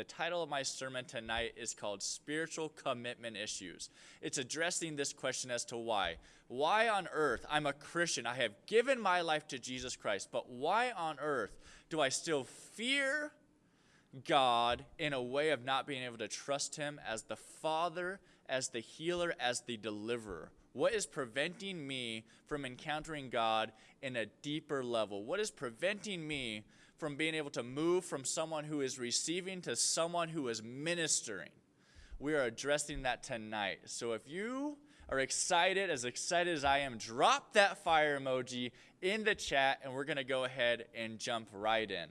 The title of my sermon tonight is called Spiritual Commitment Issues. It's addressing this question as to why. Why on earth? I'm a Christian. I have given my life to Jesus Christ, but why on earth do I still fear God in a way of not being able to trust Him as the Father, as the healer, as the deliverer? What is preventing me from encountering God in a deeper level? What is preventing me from being able to move from someone who is receiving to someone who is ministering? We are addressing that tonight. So if you are excited, as excited as I am, drop that fire emoji in the chat and we're going to go ahead and jump right in.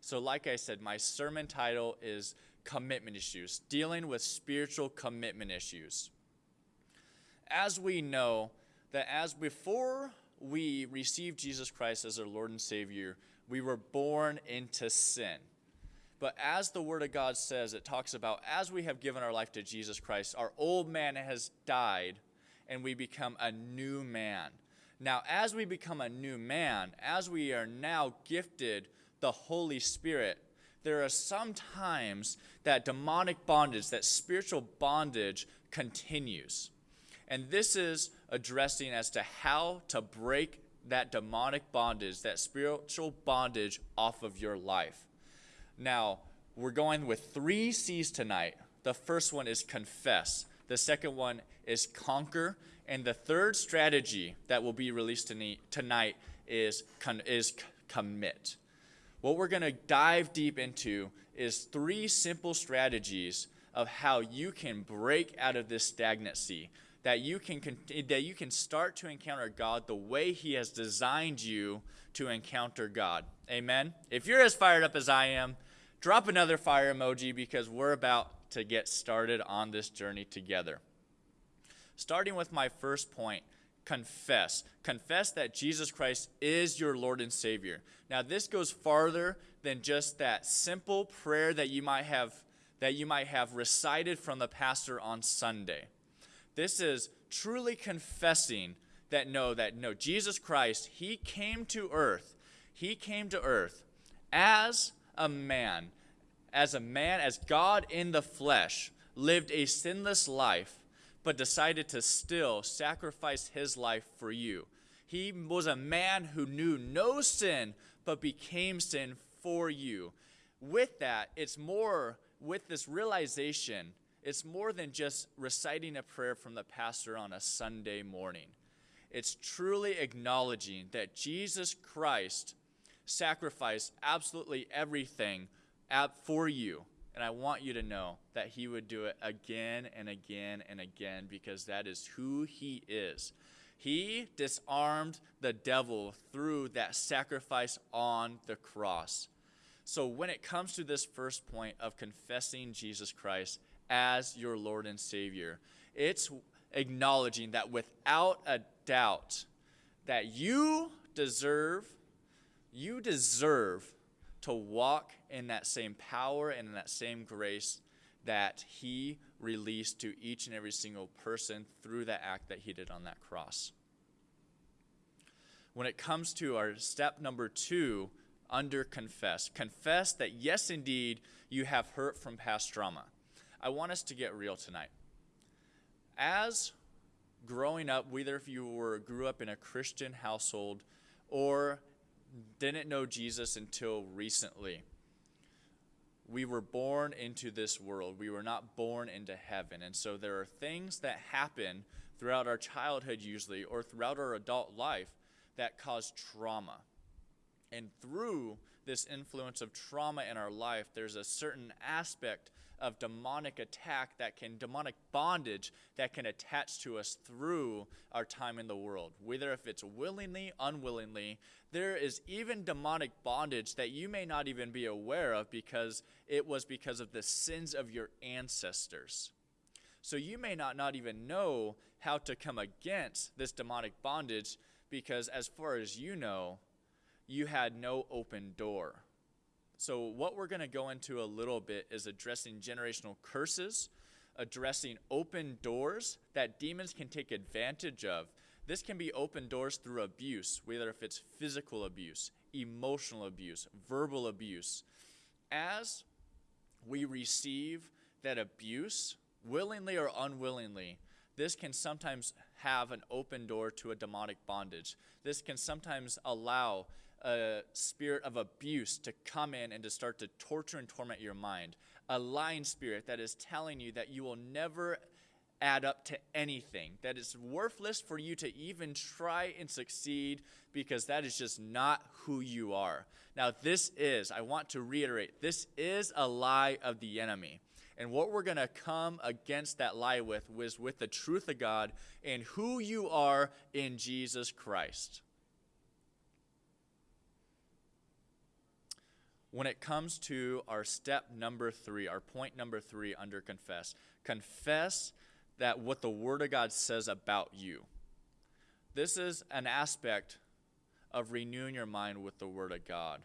So, like I said, my sermon title is Commitment Issues, dealing with spiritual commitment issues as we know that as before we received Jesus Christ as our Lord and Savior, we were born into sin. But as the Word of God says, it talks about as we have given our life to Jesus Christ, our old man has died and we become a new man. Now, as we become a new man, as we are now gifted the Holy Spirit, there are some times that demonic bondage, that spiritual bondage continues. And this is addressing as to how to break that demonic bondage, that spiritual bondage off of your life. Now, we're going with three C's tonight. The first one is confess, the second one is conquer, and the third strategy that will be released tonight is, is commit. What we're going to dive deep into is three simple strategies of how you can break out of this stagnancy, that you can that you can start to encounter God the way he has designed you to encounter God. Amen. If you're as fired up as I am, drop another fire emoji because we're about to get started on this journey together. Starting with my first point, confess. Confess that Jesus Christ is your Lord and Savior. Now this goes farther than just that simple prayer that you might have that you might have recited from the pastor on Sunday. This is truly confessing that no, that no, Jesus Christ, he came to earth. He came to earth as a man, as a man, as God in the flesh, lived a sinless life, but decided to still sacrifice his life for you. He was a man who knew no sin, but became sin for you. With that, it's more with this realization it's more than just reciting a prayer from the pastor on a Sunday morning. It's truly acknowledging that Jesus Christ sacrificed absolutely everything for you. And I want you to know that he would do it again and again and again because that is who he is. He disarmed the devil through that sacrifice on the cross. So, when it comes to this first point of confessing Jesus Christ, as your Lord and Savior. It's acknowledging that without a doubt that you deserve you deserve to walk in that same power and in that same grace that he released to each and every single person through that act that he did on that cross. When it comes to our step number 2 under confess, confess that yes indeed you have hurt from past trauma. I want us to get real tonight. As growing up, whether if you were grew up in a Christian household or didn't know Jesus until recently, we were born into this world. We were not born into heaven. And so there are things that happen throughout our childhood, usually, or throughout our adult life that cause trauma. And through this influence of trauma in our life, there's a certain aspect of demonic attack that can, demonic bondage that can attach to us through our time in the world. Whether if it's willingly, unwillingly, there is even demonic bondage that you may not even be aware of because it was because of the sins of your ancestors. So you may not, not even know how to come against this demonic bondage because, as far as you know, you had no open door. So, what we're going to go into a little bit is addressing generational curses, addressing open doors that demons can take advantage of. This can be open doors through abuse, whether if it's physical abuse, emotional abuse, verbal abuse. As we receive that abuse, willingly or unwillingly, this can sometimes have an open door to a demonic bondage. This can sometimes allow a spirit of abuse to come in and to start to torture and torment your mind. A lying spirit that is telling you that you will never add up to anything, that it's worthless for you to even try and succeed because that is just not who you are. Now, this is, I want to reiterate, this is a lie of the enemy. And what we're going to come against that lie with was with the truth of God and who you are in Jesus Christ. When it comes to our step number three, our point number three under confess, confess that what the Word of God says about you. This is an aspect of renewing your mind with the Word of God.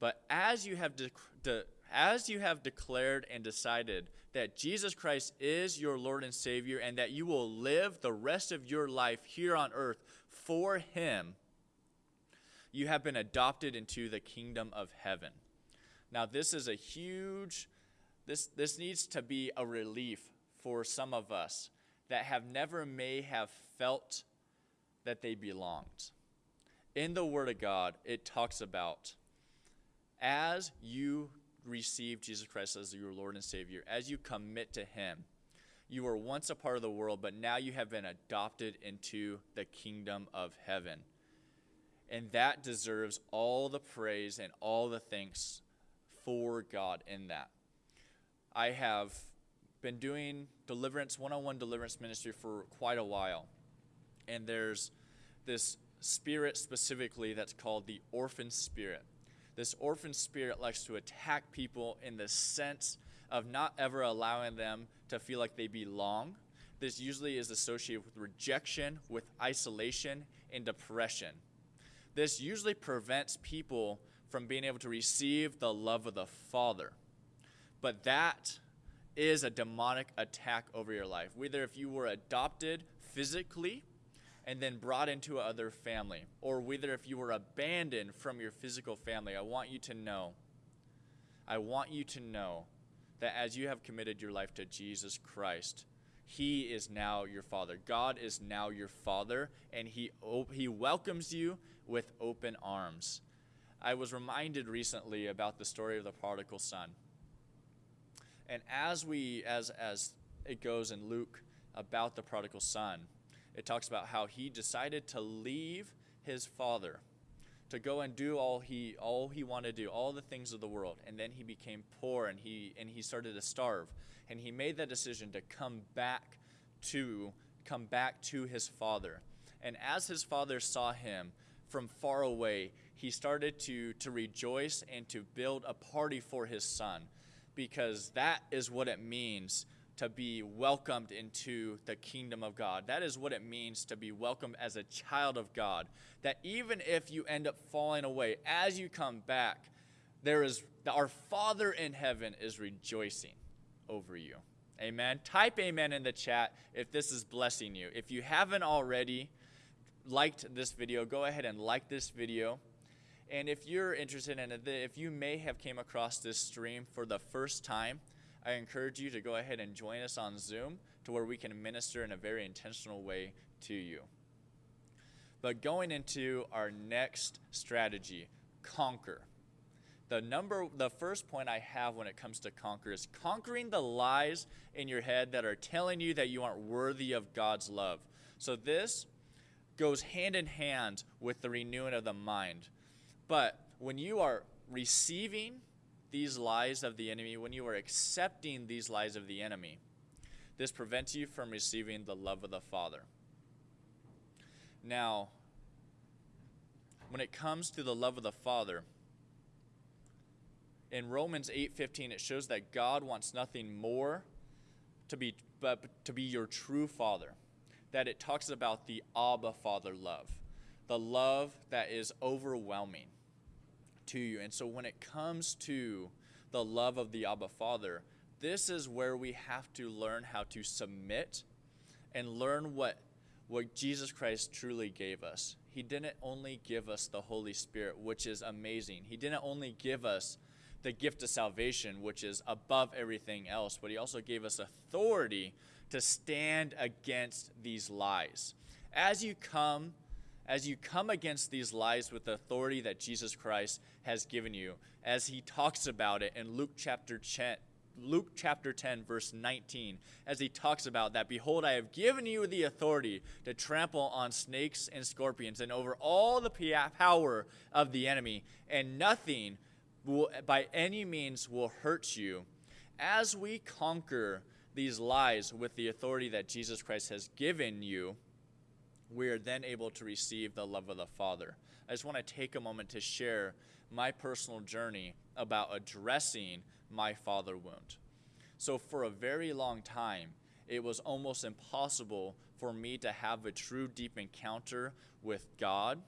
But as you have de- de- as you have declared and decided that Jesus Christ is your Lord and Savior and that you will live the rest of your life here on earth for Him, you have been adopted into the kingdom of heaven. Now, this is a huge, this, this needs to be a relief for some of us that have never may have felt that they belonged. In the Word of God, it talks about as you receive Jesus Christ as your Lord and Savior, as you commit to Him, you were once a part of the world, but now you have been adopted into the kingdom of heaven. And that deserves all the praise and all the thanks for God in that. I have been doing deliverance, one on one deliverance ministry for quite a while. And there's this spirit specifically that's called the orphan spirit. This orphan spirit likes to attack people in the sense of not ever allowing them to feel like they belong. This usually is associated with rejection, with isolation, and depression. This usually prevents people from being able to receive the love of the Father. But that is a demonic attack over your life. Whether if you were adopted physically and then brought into another family, or whether if you were abandoned from your physical family, I want you to know, I want you to know that as you have committed your life to Jesus Christ, He is now your Father. God is now your Father, and He, he welcomes you with open arms. I was reminded recently about the story of the prodigal son. And as we, as, as it goes in Luke about the prodigal son, it talks about how he decided to leave his father to go and do all he all he wanted to do all the things of the world. And then he became poor and he and he started to starve. And he made that decision to come back to come back to his father. And as his father saw him from far away he started to to rejoice and to build a party for his son because that is what it means to be welcomed into the kingdom of God. That is what it means to be welcomed as a child of God. That even if you end up falling away, as you come back, there is our Father in heaven is rejoicing over you. Amen. Type amen in the chat if this is blessing you. If you haven't already liked this video, go ahead and like this video. And if you're interested in it, if you may have came across this stream for the first time, I encourage you to go ahead and join us on Zoom to where we can minister in a very intentional way to you. But going into our next strategy, conquer. The number the first point I have when it comes to conquer is conquering the lies in your head that are telling you that you aren't worthy of God's love. So this goes hand in hand with the renewing of the mind. But when you are receiving these lies of the enemy, when you are accepting these lies of the enemy, this prevents you from receiving the love of the Father. Now, when it comes to the love of the Father, in Romans 8:15 it shows that God wants nothing more to be but to be your true father. That it talks about the Abba Father love. The love that is overwhelming to you. And so when it comes to the love of the Abba Father, this is where we have to learn how to submit and learn what what Jesus Christ truly gave us. He didn't only give us the Holy Spirit, which is amazing. He didn't only give us the gift of salvation, which is above everything else, but He also gave us authority to stand against these lies. As you come, as you come against these lies with the authority that Jesus Christ has given you, as He talks about it in Luke chapter 10, Luke chapter 10, verse 19, as he talks about that, behold, I have given you the authority to trample on snakes and scorpions and over all the power of the enemy, and nothing will, by any means will hurt you. As we conquer these lies with the authority that Jesus Christ has given you, we are then able to receive the love of the Father. I just want to take a moment to share my personal journey about addressing my father wound. So, for a very long time, it was almost impossible for me to have a true deep encounter with God.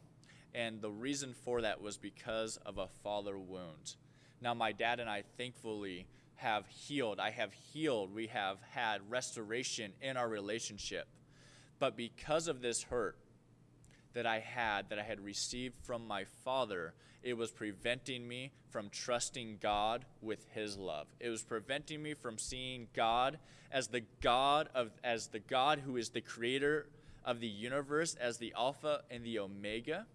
And the reason for that was because of a father wound. Now, my dad and I thankfully have healed. I have healed. We have had restoration in our relationship. But because of this hurt that I had, that I had received from my father, it was preventing me from trusting God with his love. It was preventing me from seeing God as the God of as the God who is the creator of the universe as the alpha and the omega.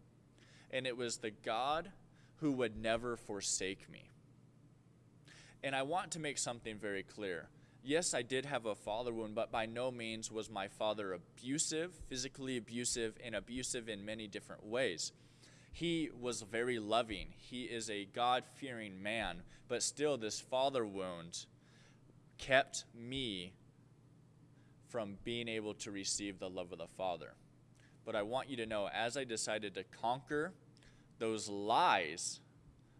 And it was the God who would never forsake me. And I want to make something very clear. Yes, I did have a father wound, but by no means was my father abusive, physically abusive, and abusive in many different ways he was very loving. He is a God fearing man, but still, this father wound kept me from being able to receive the love of the Father. But I want you to know, as I decided to conquer those lies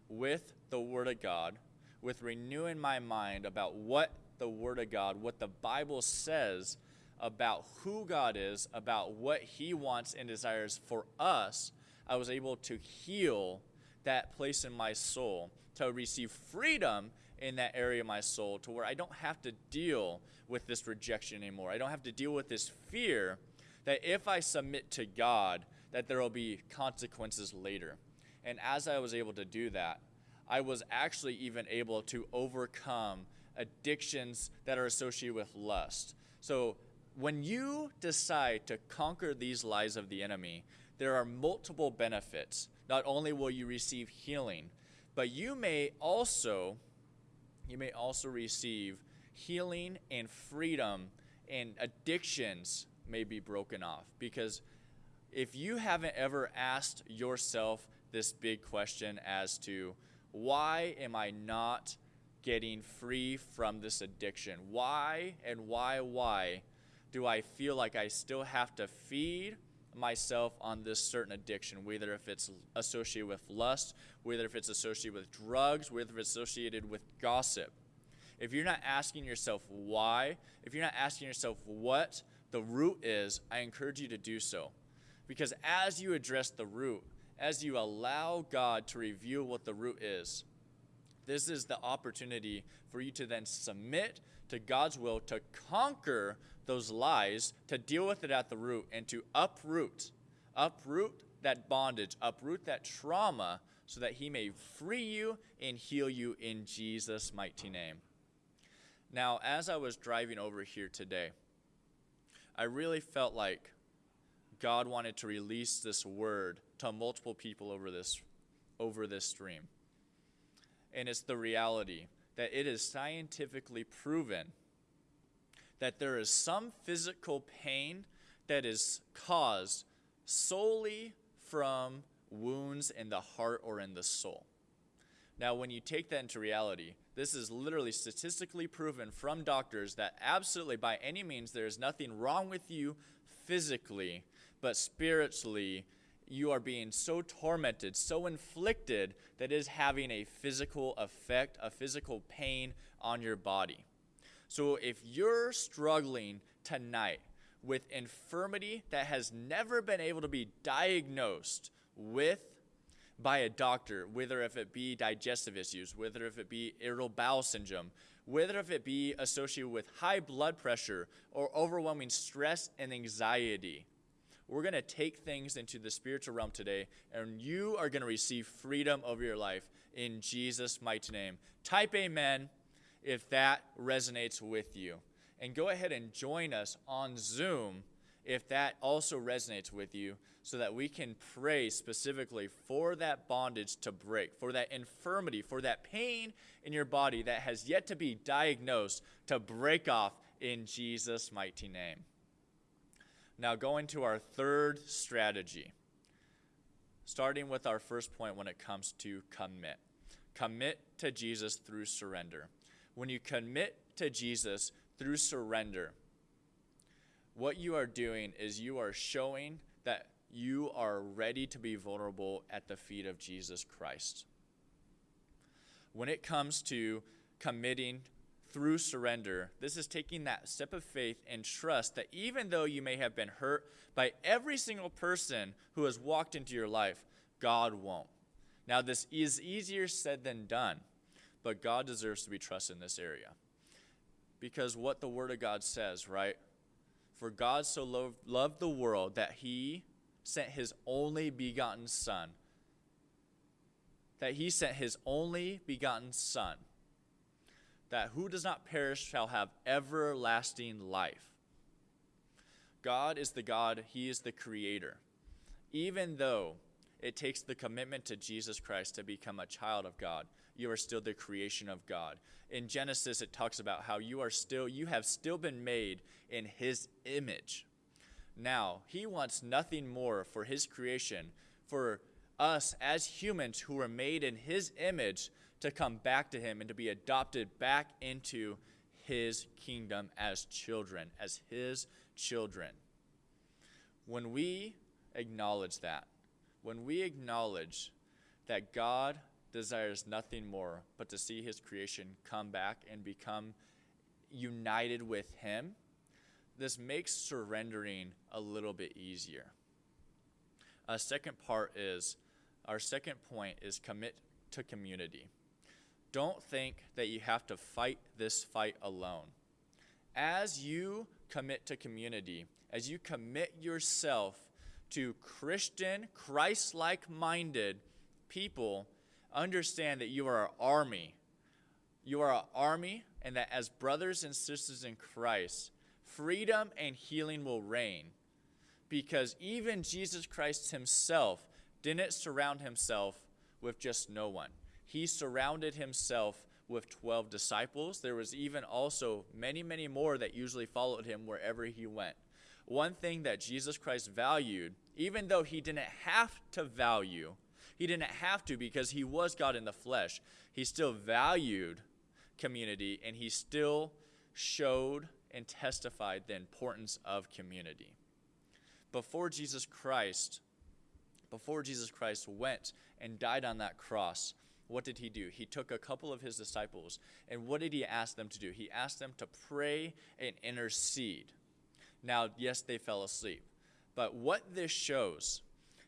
with the Word of God, with renewing my mind about what the Word of God, what the Bible says about who God is, about what He wants and desires for us I was able to heal that place in my soul, to receive freedom in that area of my soul, to where I don't have to deal with this rejection anymore. I don't have to deal with this fear that if I submit to God, that there will be consequences later. And as I was able to do that, I was actually even able to overcome addictions that are associated with lust. So when you decide to conquer these lies of the enemy, there are multiple benefits. Not only will you receive healing, but you may also you may also receive healing and freedom and addictions may be broken off because if you haven't ever asked yourself this big question as to why am I not getting free from this addiction? Why and why, why do I feel like I still have to feed myself on this certain addiction, whether if it's associated with lust, whether if it's associated with drugs, whether if it's associated with gossip. If you're not asking yourself why, if you're not asking yourself what the root is, I encourage you to do so. Because as you address the root, as you allow God to reveal what the root is, this is the opportunity for you to then submit to God's will to conquer those lies, to deal with it at the root, and to uproot, uproot that bondage, uproot that trauma, so that He may free you and heal you in Jesus' mighty name. Now, as I was driving over here today, I really felt like God wanted to release this word to multiple people over this over this stream. And it's the reality that it is scientifically proven that there is some physical pain that is caused solely from wounds in the heart or in the soul. Now, when you take that into reality, this is literally statistically proven from doctors that absolutely by any means there is nothing wrong with you physically, but spiritually you are being so tormented, so inflicted that it is having a physical effect, a physical pain on your body. So if you're struggling tonight with infirmity that has never been able to be diagnosed with by a doctor, whether if it be digestive issues, whether if it be irritable bowel syndrome, whether if it be associated with high blood pressure or overwhelming stress and anxiety, We're going to take things into the spiritual realm today, and you are going to receive freedom over your life in Jesus' mighty name. Type amen if that resonates with you. And go ahead and join us on Zoom if that also resonates with you so that we can pray specifically for that bondage to break, for that infirmity, for that pain in your body that has yet to be diagnosed to break off in Jesus' mighty name. Now, going to our third strategy, starting with our first point when it comes to commit. Commit to Jesus through surrender. When you commit to Jesus through surrender, what you are doing is you are showing that you are ready to be vulnerable at the feet of Jesus Christ. When it comes to committing through surrender, this is taking that step of faith and trust that even though you may have been hurt by every single person who has walked into your life, God won't. Now, this is easier said than done, but God deserves to be trusted in this area. Because what the Word of God says, right? For God so loved, loved the world that he sent his only begotten Son. That he sent his only begotten Son. That who does not perish shall have everlasting life. God is the God, he is the creator. Even though it takes the commitment to Jesus Christ to become a child of God, you are still the creation of God. In Genesis, it talks about how you are still, you have still been made in his image. Now, he wants nothing more for his creation, for us as humans who are made in his image to come back to him and to be adopted back into his kingdom as children, as his children. When we acknowledge that, when we acknowledge that God desires nothing more but to see his creation come back and become united with him, this makes surrendering a little bit easier. A second part is our second point is commit to community. Don't think that you have to fight this fight alone. As you commit to community, as you commit yourself to Christian, Christ like minded people, understand that you are an army. You are an army, and that as brothers and sisters in Christ, freedom and healing will reign. Because even Jesus Christ himself didn't surround himself with just no one. He surrounded himself with 12 disciples. There was even also many, many more that usually followed him wherever he went. One thing that Jesus Christ valued, even though he didn't have to value, he didn't have to because he was God in the flesh, he still valued community and he still showed and testified the importance of community. Before Jesus Christ, before Jesus Christ went and died on that cross, what did he do? He took a couple of his disciples, and what did he ask them to do? He asked them to pray and intercede. Now, yes, they fell asleep, but what this shows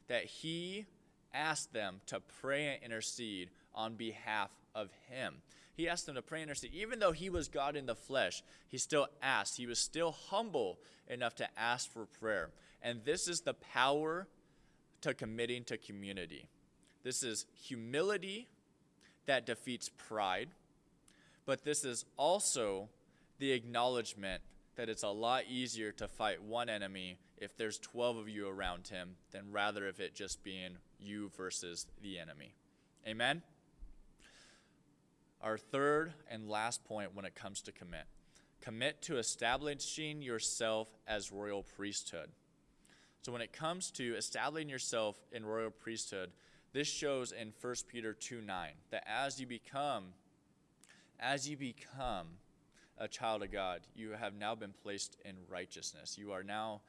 that he asked them to pray and intercede on behalf of him. He asked them to pray and intercede. Even though he was God in the flesh, he still asked. He was still humble enough to ask for prayer. And this is the power to committing to community. This is humility that defeats pride, but this is also the acknowledgement that it's a lot easier to fight one enemy if there's 12 of you around him than rather if it just being you versus the enemy. Amen? Our third and last point when it comes to commit commit to establishing yourself as royal priesthood. So, when it comes to establishing yourself in royal priesthood, this shows in 1 Peter 2 9 that as you become, as you become a child of God, you have now been placed in righteousness. You are now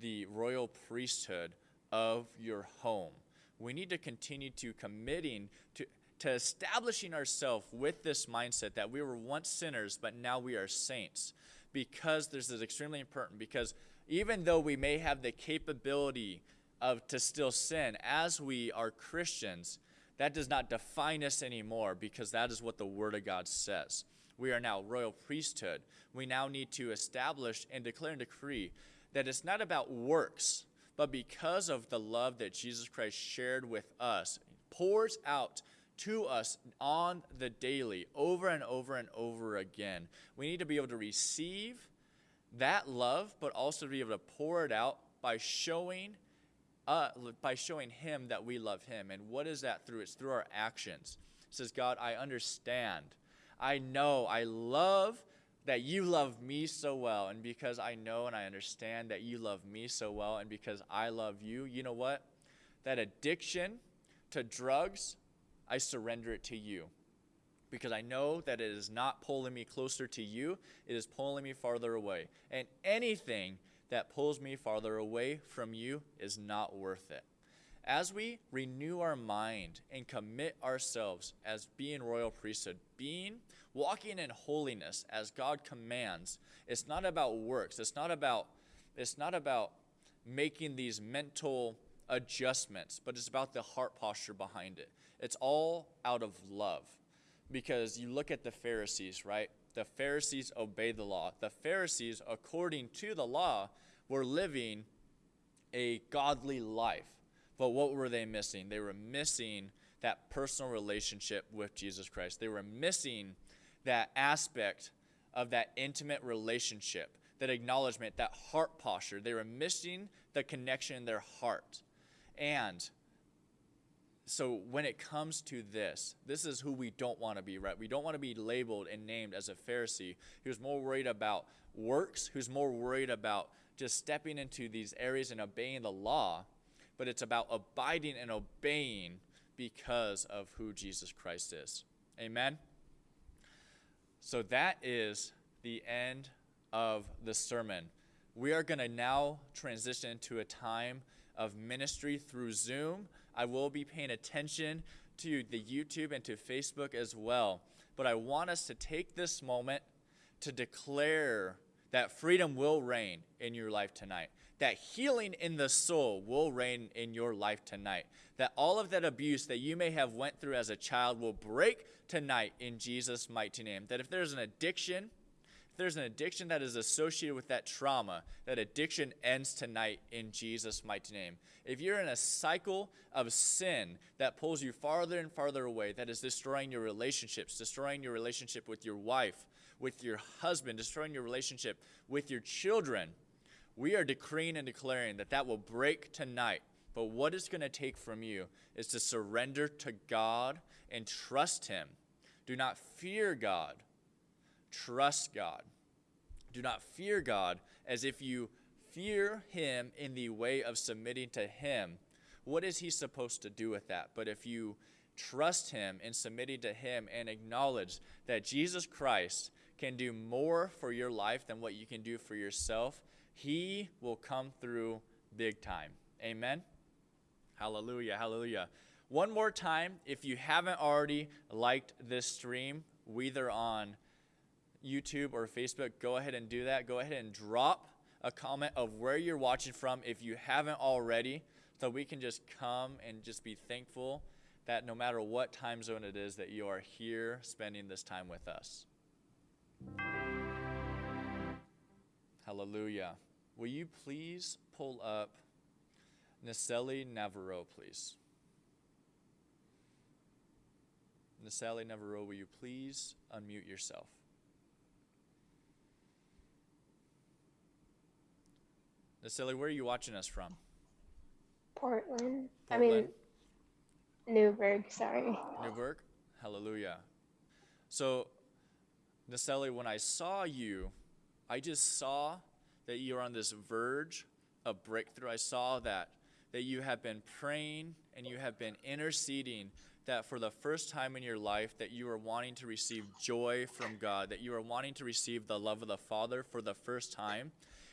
the royal priesthood of your home. We need to continue to committing to to establishing ourselves with this mindset that we were once sinners, but now we are saints. Because this is extremely important, because even though we may have the capability of to still sin as we are Christians, that does not define us anymore because that is what the Word of God says. We are now royal priesthood. We now need to establish and declare and decree that it's not about works, but because of the love that Jesus Christ shared with us, pours out to us on the daily, over and over and over again. We need to be able to receive that love, but also to be able to pour it out by showing uh, by showing him that we love him. And what is that through? It's through our actions. It says, God, I understand. I know, I love that you love me so well. And because I know and I understand that you love me so well, and because I love you, you know what? That addiction to drugs, I surrender it to you. Because I know that it is not pulling me closer to you, it is pulling me farther away. And anything that pulls me farther away from you is not worth it. As we renew our mind and commit ourselves as being royal priesthood, being walking in holiness as God commands, it's not about works. It's not about it's not about making these mental adjustments, but it's about the heart posture behind it. It's all out of love. Because you look at the Pharisees, right? The Pharisees obeyed the law. The Pharisees, according to the law, were living a godly life. But what were they missing? They were missing that personal relationship with Jesus Christ. They were missing that aspect of that intimate relationship, that acknowledgement, that heart posture. They were missing the connection in their heart. And so when it comes to this, this is who we don't want to be, right? We don't want to be labeled and named as a Pharisee who's more worried about works, who's more worried about just stepping into these areas and obeying the law, but it's about abiding and obeying because of who Jesus Christ is. Amen? So that is the end of the sermon. We are going to now transition to a time of ministry through Zoom. I will be paying attention to the YouTube and to Facebook as well. But I want us to take this moment to declare that freedom will reign in your life tonight. That healing in the soul will reign in your life tonight. That all of that abuse that you may have went through as a child will break tonight in Jesus' mighty name. That if there's an addiction, if there's an addiction that is associated with that trauma, that addiction ends tonight in Jesus' mighty name. If you're in a cycle of sin that pulls you farther and farther away, that is destroying your relationships, destroying your relationship with your wife, with your husband, destroying your relationship with your children, we are decreeing and declaring that that will break tonight. But what it's going to take from you is to surrender to God and trust Him. Do not fear God trust God. Do not fear God as if you fear Him in the way of submitting to Him. What is He supposed to do with that? But if you trust Him in submitting to Him and acknowledge that Jesus Christ can do more for your life than what you can do for yourself, He will come through big time. Amen. Hallelujah. Hallelujah. One more time, if you haven't already liked this stream, whether on YouTube or Facebook, go ahead and do that. Go ahead and drop a comment of where you're watching from if you haven't already, so we can just come and just be thankful that no matter what time zone it is, that you are here spending this time with us. Hallelujah. Will you please pull up Naseli Navarro, please? Naseli Navarro, will you please unmute yourself? Nasili, where are you watching us from? Portland. I mean, Newburgh, sorry. Newburgh? Hallelujah. So, Naseli, when I saw you, I just saw that you are on this verge of breakthrough. I saw that that you have been praying and you have been interceding that for the first time in your life that you are wanting to receive joy from God, that you are wanting to receive the love of the Father for the first time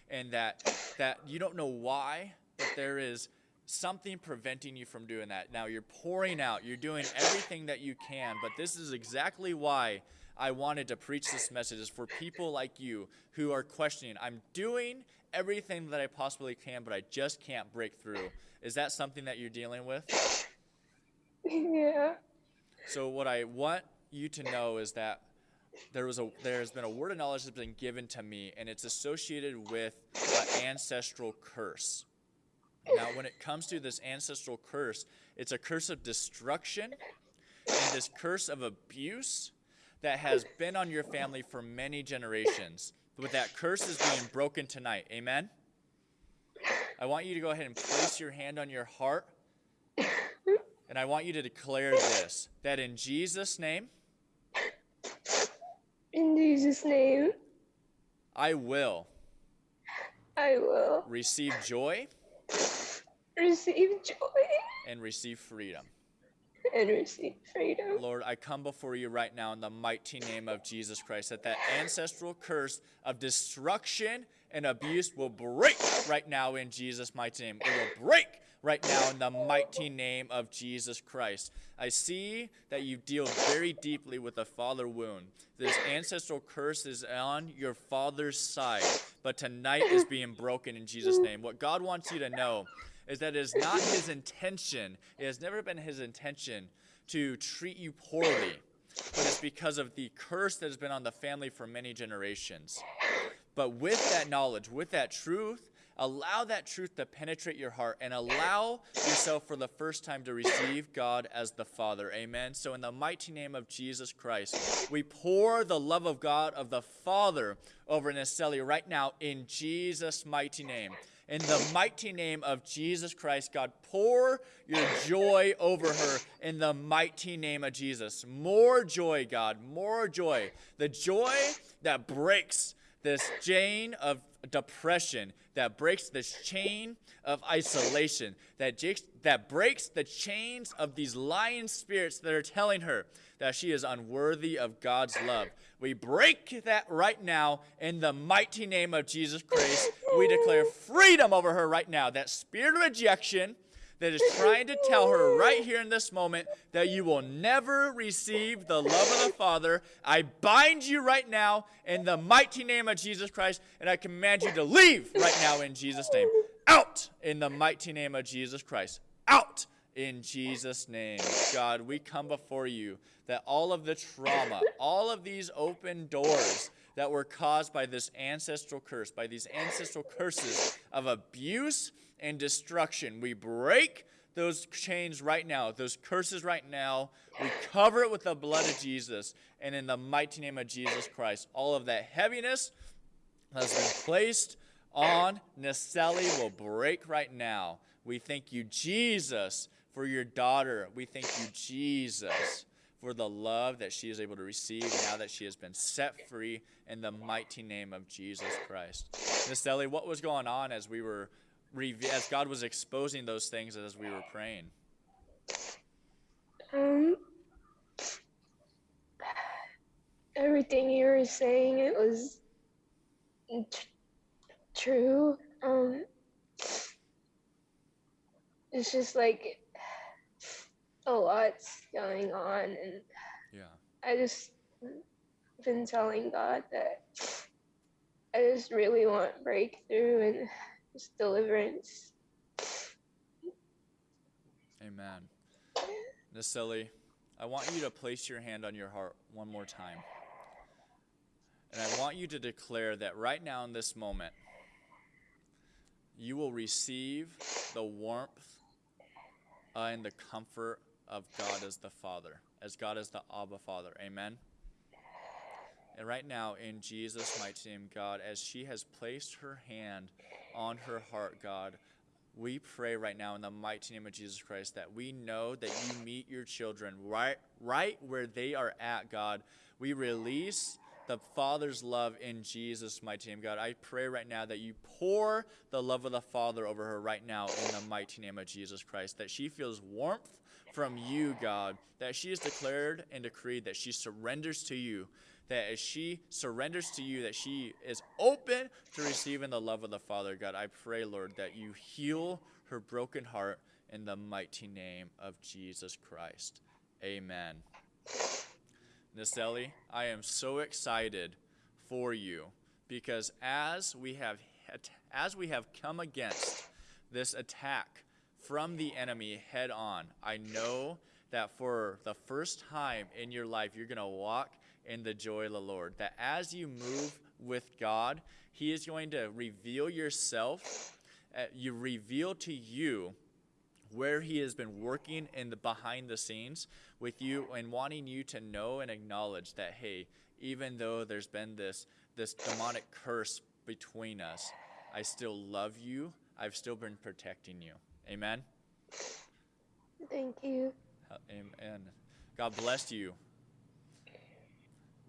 and that that you don't know why, but there is something preventing you from doing that. Now you're pouring out, you're doing everything that you can, but this is exactly why I wanted to preach this message is for people like you who are questioning, I'm doing everything that I possibly can, but I just can't break through. Is that something that you're dealing with? Yeah. So what I want you to know is that there was a there's been a word of knowledge that's been given to me and it's associated with an ancestral curse Now, when it comes to this ancestral curse, it's a curse of destruction and this curse of abuse that has been on your family for many generations. But that curse is being broken tonight. Amen? I want you to go ahead and place your hand on your heart. And I want you to declare this that in Jesus' name, In Jesus' name, I will I will receive joy receive joy and receive freedom. and receive freedom. Lord, I come before you right now in the mighty name of Jesus Christ that that ancestral curse of destruction and abuse will break right now in Jesus' mighty name. It will break right now in the mighty name of Jesus Christ. I see that you deal very deeply with the father wound. This ancestral curse is on your father's side, but tonight is being broken in Jesus' name. What God wants you to know is that it is not his intention, it has never been his intention to treat you poorly, but it's because of the curse that has been on the family for many generations. But with that knowledge, with that truth, allow that truth to penetrate your heart and allow yourself for the first time to receive God as the Father. Amen. So, in the mighty name of Jesus Christ, we pour the love of God of the Father over Naceli right now in Jesus' mighty name. In the mighty name of Jesus Christ, God, pour your joy over her in the mighty name of Jesus. More joy, God, more joy. The joy that breaks this chain of depression, that breaks this chain of isolation, that, jakes, that breaks the chains of these lying spirits that are telling her that she is unworthy of God's love. We break that right now in the mighty name of Jesus Christ. We declare freedom over her right now. That spirit of rejection that is trying to tell her right here in this moment that you will never receive the love of the Father. I bind you right now in the mighty name of Jesus Christ, and I command you to leave right now in Jesus' name. Out in the mighty name of Jesus Christ. Out in Jesus' name. God, we come before you that all of the trauma, all of these open doors, that were caused by this ancestral curse, by these ancestral curses of abuse and destruction. We break those chains right now, those curses right now. We cover it with the blood of Jesus. And in the mighty name of Jesus Christ, all of that heaviness has been placed on Naceli will break right now. We thank you, Jesus, for your daughter. We thank you, Jesus, for the love that she is able to receive now that she has been set free in the mighty name of Jesus Christ. Miss Ellie, what was going on as we were as God was exposing those things as we were praying? Um, everything you were saying, it was t- true. Um, it's just like a lot's going on, and Yeah. I just been telling God that I just really want breakthrough and just deliverance. Amen. Naceli, I want you to place your hand on your heart one more time. And I want you to declare that right now in this moment, you will receive the warmth uh, and the comfort of God as the Father, as God as the Abba Father. Amen. And right now, in Jesus' mighty name, God, as she has placed her hand on her heart, God, we pray right now in the mighty name of Jesus Christ that we know that you meet your children right, right where they are at, God. We release the Father's love in Jesus' mighty name, God. I pray right now that you pour the love of the Father over her right now in the mighty name of Jesus Christ, that she feels warmth from you, God, that she is declared and decreed that she surrenders to you, that as she surrenders to you, that she is open to receiving the love of the Father, God. I pray, Lord, that you heal her broken heart in the mighty name of Jesus Christ. Amen. Naceli, I am so excited for you because as we have as we have come against this attack from the enemy head on, I know that for the first time in your life you're going to walk in the joy of the Lord. That as you move with God, he is going to reveal yourself uh, you reveal to you where he has been working in the behind the scenes with you and wanting you to know and acknowledge that hey even though there's been this this demonic curse between us i still love you i've still been protecting you amen Thank you. Amen. God bless you.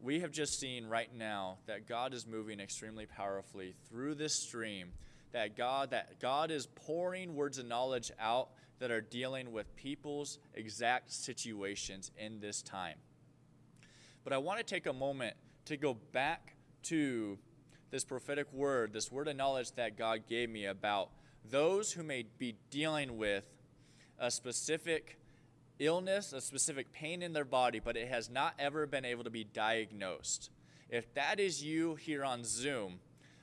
We have just seen right now that God is moving extremely powerfully through this stream. That God that God is pouring words of knowledge out that are dealing with people's exact situations in this time. But I want to take a moment to go back to this prophetic word, this word of knowledge that God gave me about those who may be dealing with a specific illness, a specific pain in their body, but it has not ever been able to be diagnosed. If that is you here on Zoom,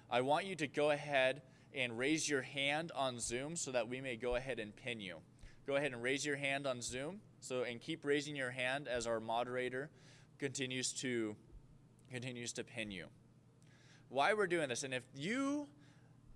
I want you to go ahead and raise your hand on Zoom so that we may go ahead and pin you. Go ahead and raise your hand on Zoom. So and keep raising your hand as our moderator continues to continues to pin you. Why we're doing this and if you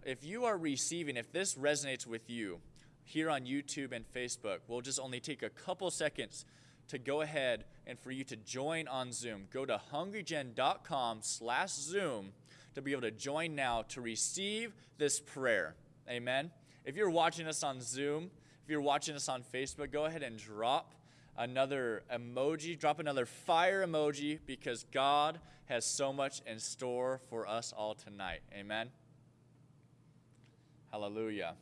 if you are receiving if this resonates with you, here on YouTube and Facebook. We'll just only take a couple seconds to go ahead and for you to join on Zoom. Go to hungrygen.com slash Zoom to be able to join now to receive this prayer. Amen. If you're watching us on Zoom, if you're watching us on Facebook, go ahead and drop another emoji, drop another fire emoji because God has so much in store for us all tonight. Amen. Hallelujah.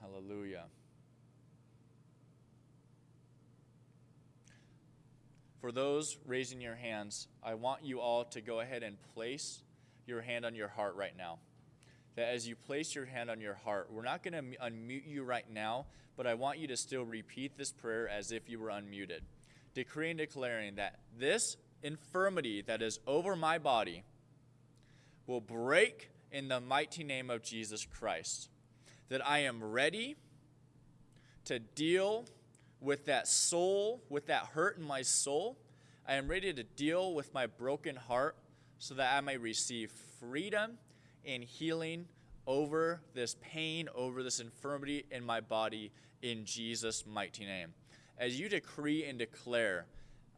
Hallelujah. For those raising your hands, I want you all to go ahead and place your hand on your heart right now. That as you place your hand on your heart, we're not going to unmute you right now, but I want you to still repeat this prayer as if you were unmuted. Decreeing, declaring that this infirmity that is over my body will break in the mighty name of Jesus Christ that I am ready to deal with that soul, with that hurt in my soul. I am ready to deal with my broken heart so that I may receive freedom and healing over this pain, over this infirmity in my body in Jesus' mighty name. As you decree and declare,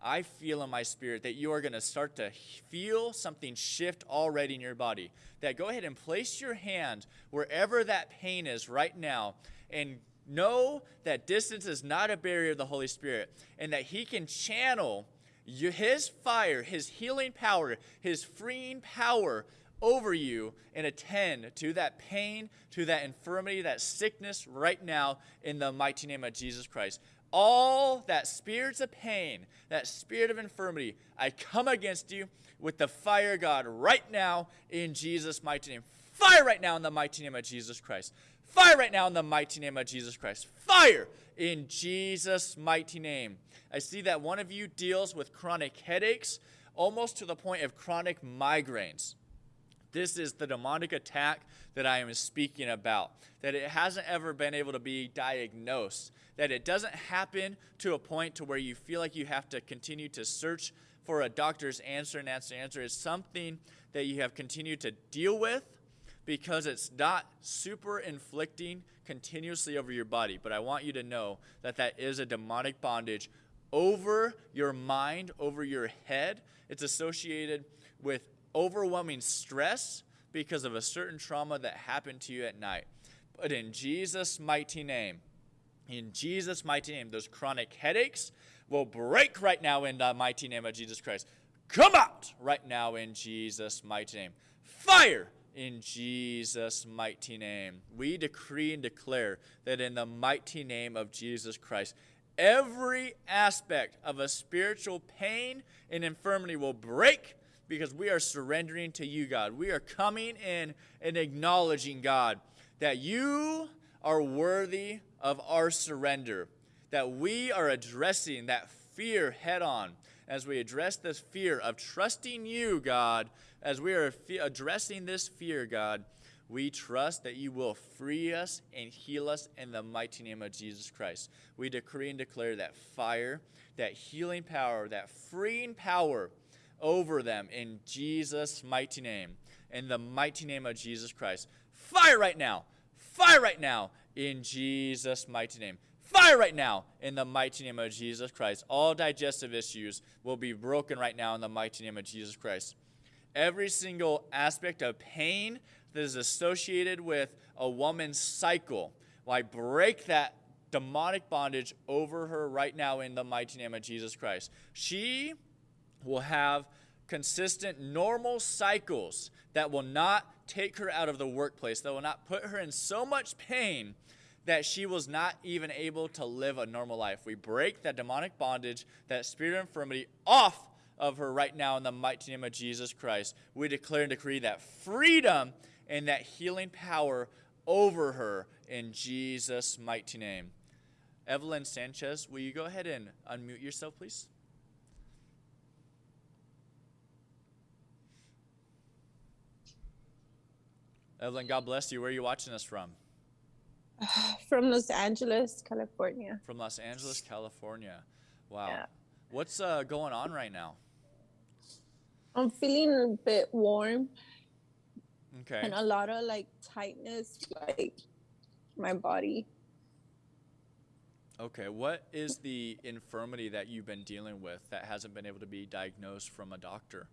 I feel in my spirit that you are going to start to feel something shift already in your body. That go ahead and place your hand wherever that pain is right now and know that distance is not a barrier of the Holy Spirit and that He can channel you, His fire, His healing power, His freeing power over you and attend to that pain, to that infirmity, that sickness right now in the mighty name of Jesus Christ all that spirits of pain, that spirit of infirmity, I come against you with the fire, God, right now in Jesus' mighty name. Fire right now in the mighty name of Jesus Christ. Fire right now in the mighty name of Jesus Christ. Fire in Jesus' mighty name. I see that one of you deals with chronic headaches, almost to the point of chronic migraines. This is the demonic attack that I am speaking about. That it hasn't ever been able to be diagnosed. That it doesn't happen to a point to where you feel like you have to continue to search for a doctor's answer and answer answer. It's something that you have continued to deal with because it's not super inflicting continuously over your body. But I want you to know that that is a demonic bondage over your mind, over your head. It's associated with overwhelming stress because of a certain trauma that happened to you at night. But in Jesus' mighty name, in Jesus' mighty name, those chronic headaches will break right now in the mighty name of Jesus Christ. Come out right now in Jesus' mighty name. Fire in Jesus' mighty name. We decree and declare that in the mighty name of Jesus Christ, every aspect of a spiritual pain and infirmity will break because we are surrendering to you, God. We are coming in and acknowledging, God, that you are worthy of our surrender, that we are addressing that fear head on as we address this fear of trusting you, God, as we are addressing this fear, God. We trust that you will free us and heal us in the mighty name of Jesus Christ. We decree and declare that fire, that healing power, that freeing power over them in Jesus' mighty name. in the mighty name of Jesus Christ. Fire right now. Fire right now in Jesus' mighty name. Fire right now in the mighty name of Jesus Christ. All digestive issues will be broken right now in the mighty name of Jesus Christ. Every single aspect of pain that is associated with a woman's cycle, I break that demonic bondage over her right now in the mighty name of Jesus Christ. She will have consistent, normal cycles that will not take her out of the workplace, that will not put her in so much pain that she was not even able to live a normal life. We break that demonic bondage, that spirit of infirmity off of her right now in the mighty name of Jesus Christ. We declare and decree that freedom and that healing power over her in Jesus' mighty name. Evelyn Sanchez, will you go ahead and unmute yourself, please? Evelyn, God bless you. Where are you watching us from? From Los Angeles, California. From Los Angeles, California. Wow. Yeah. What's uh, going on right now? I'm feeling a bit warm Okay. and a lot of like tightness, like my body. Okay. What is the infirmity that you've been dealing with that hasn't been able to be diagnosed from a doctor?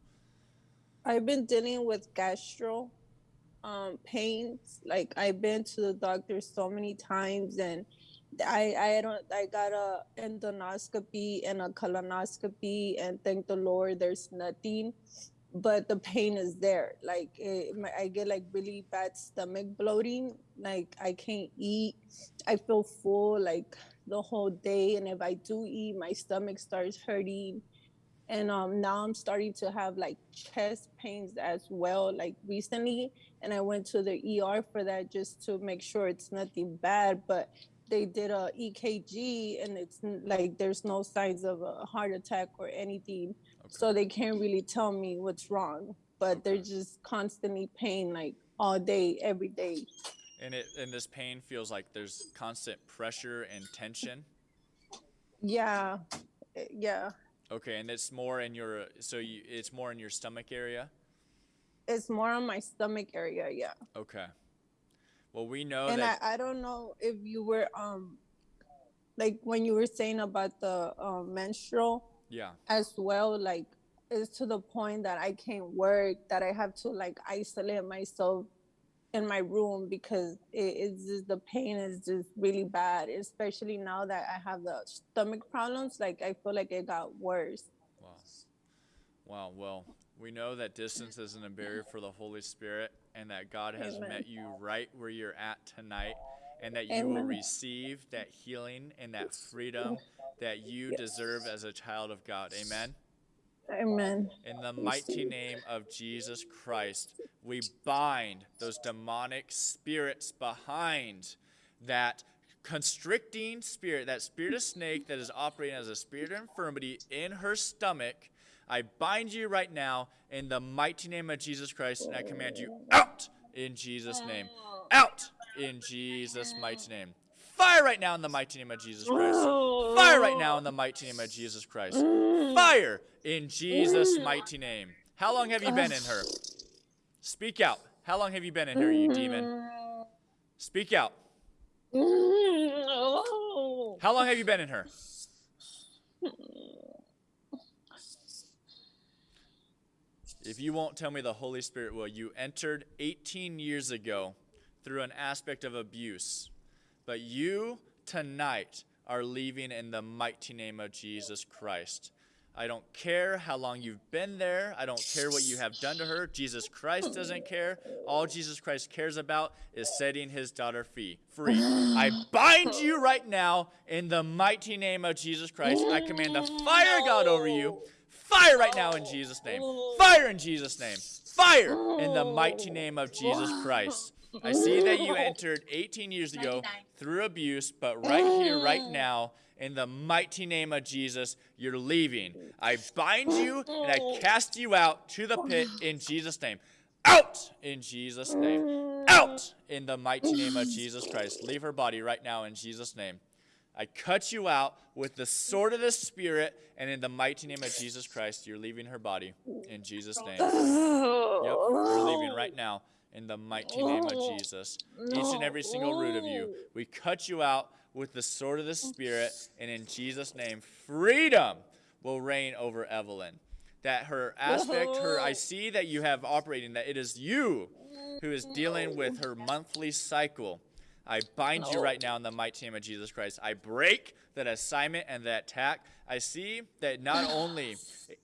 I've been dealing with gastro um, pains. Like I've been to the doctor so many times, and I I don't I got a endoscopy and a colonoscopy, and thank the Lord, there's nothing. But the pain is there. Like it, I get like really bad stomach bloating. Like I can't eat. I feel full like the whole day, and if I do eat, my stomach starts hurting and um now i'm starting to have like chest pains as well like recently. And i went to the er for that just to make sure it's nothing bad but they did a ekg and it's like there's no signs of a heart attack or anything. Okay. so they can't really tell me what's wrong but they're just constantly pain like all day every day. And it and this pain feels like there's constant pressure and tension. yeah. Eh, yeah Okay, and it's more in your so you it's more in your stomach area. it's more on my stomach area yeah Okay. Well, we know and that I, I don't know if you were um like when you were saying about the um, menstrual yeah. as well like it's to the point that i can't work that i have to like isolate myself in my room because it, it's just the pain is just really bad especially now that i have the stomach problems like i feel like it got worse Wow. Wow. Well, we know that distance isn't a barrier for the Holy Spirit and that God has Amen. met you right where you're at tonight and that you will receive that healing and that freedom that you deserve as a child of God. Amen. Amen In the mighty name of Jesus Christ, we bind those demonic spirits behind that constricting spirit, that spirit of snake that is operating as a spirit of infirmity in her stomach. I bind you right now in the mighty name of Jesus Christ, and I command you out in Jesus' name. Out in Jesus' mighty name. Fire right now in the mighty name of Jesus Christ. Fire right now in the mighty name of Jesus Christ. Fire in Jesus' mighty name. How long have you been in her? Speak out. How long have you been in her, you demon? Speak out. How long have you been in her? If you won't tell me the Holy Spirit will, you entered 18 years ago through an aspect of abuse. But you tonight are leaving in the mighty name of Jesus Christ. I don't care how long you've been there. I don't care what you have done to her. Jesus Christ doesn't care. All Jesus Christ cares about is setting his daughter free. Free. I bind you right now in the mighty name of Jesus Christ. I command the fire God over you. Fire right now in Jesus' name. Fire in Jesus' name. Fire in the mighty name of Jesus Christ. I see that you entered 18 years ago through abuse, but right here, right mm. now, in the mighty name of Jesus, you're leaving. I bind you and I mm. cast you out to the pit in Jesus' name. Out in Jesus' name. Mm. Out in the mighty name of Jesus Christ. Leave her body right now in Jesus' name. I cut you out with the sword of the Spirit, and in the mighty name of Jesus Christ, you're leaving her body in Jesus' name. Yep, you're leaving right now in the mighty name of oh. Jesus. Each and every single root of you, oh. we cut you out with the sword of the Spirit, and in Jesus' name, freedom will reign over Evelyn. That her aspect, her, I oh. see that you have operating, that it is you who is dealing with her monthly cycle. I bind you right now in the mighty name of Jesus Christ. I break that assignment and that attack. I see that not only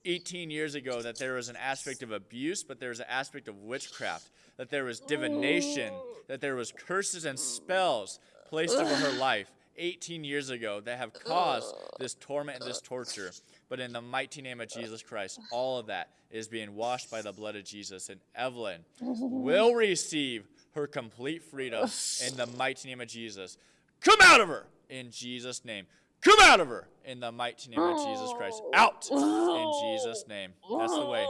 18 years ago that there was an aspect of abuse, but there was an aspect of witchcraft, that there was divination, that there was curses and spells placed over her life 18 years ago that have caused this torment and this torture. But in the mighty name of Jesus Christ, all of that is being washed by the blood of Jesus. And Evelyn will receive her complete freedom in the mighty name of Jesus. Come out of her in Jesus' name. Come out of her in the mighty name of Jesus Christ. Out in Jesus' name. That's the way.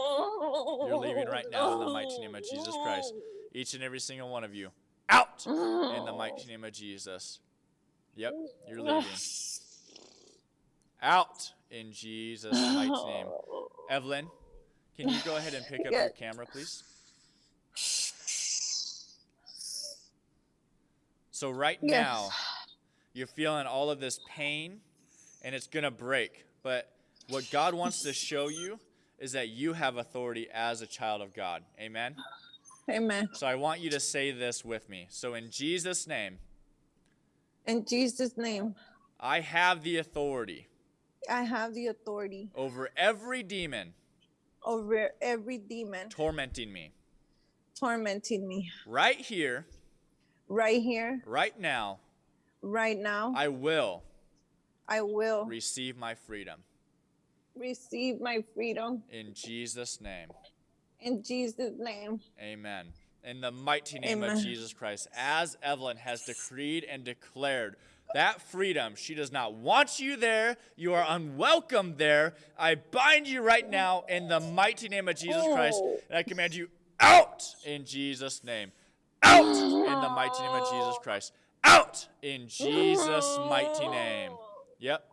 You're leaving right now in the mighty name of Jesus Christ. Each and every single one of you. Out in the mighty name of Jesus. Yep, you're leaving. Out in Jesus' mighty name. Evelyn, can you go ahead and pick up your camera, please? So, right Yes. now, you're feeling all of this pain and it's going to break. But what God wants to show you is that you have authority as a child of God. Amen? Amen. So, I want you to say this with me. So, in Jesus' name, In Jesus' name, I have the authority I have the authority over every demon over every demon tormenting me. tormenting me. Right here, Right here, right now, right now, I will I will receive my freedom. receive my freedom In Jesus' name, in Jesus' name. amen. In the mighty name of Jesus Christ, as Evelyn has decreed and declared that freedom, she does not want you there. You are unwelcome there. I bind you right now in the mighty name of Jesus Christ, and I command you out in Jesus' name. Out in the mighty name of Jesus Christ. Out in Jesus' mighty name. Yep.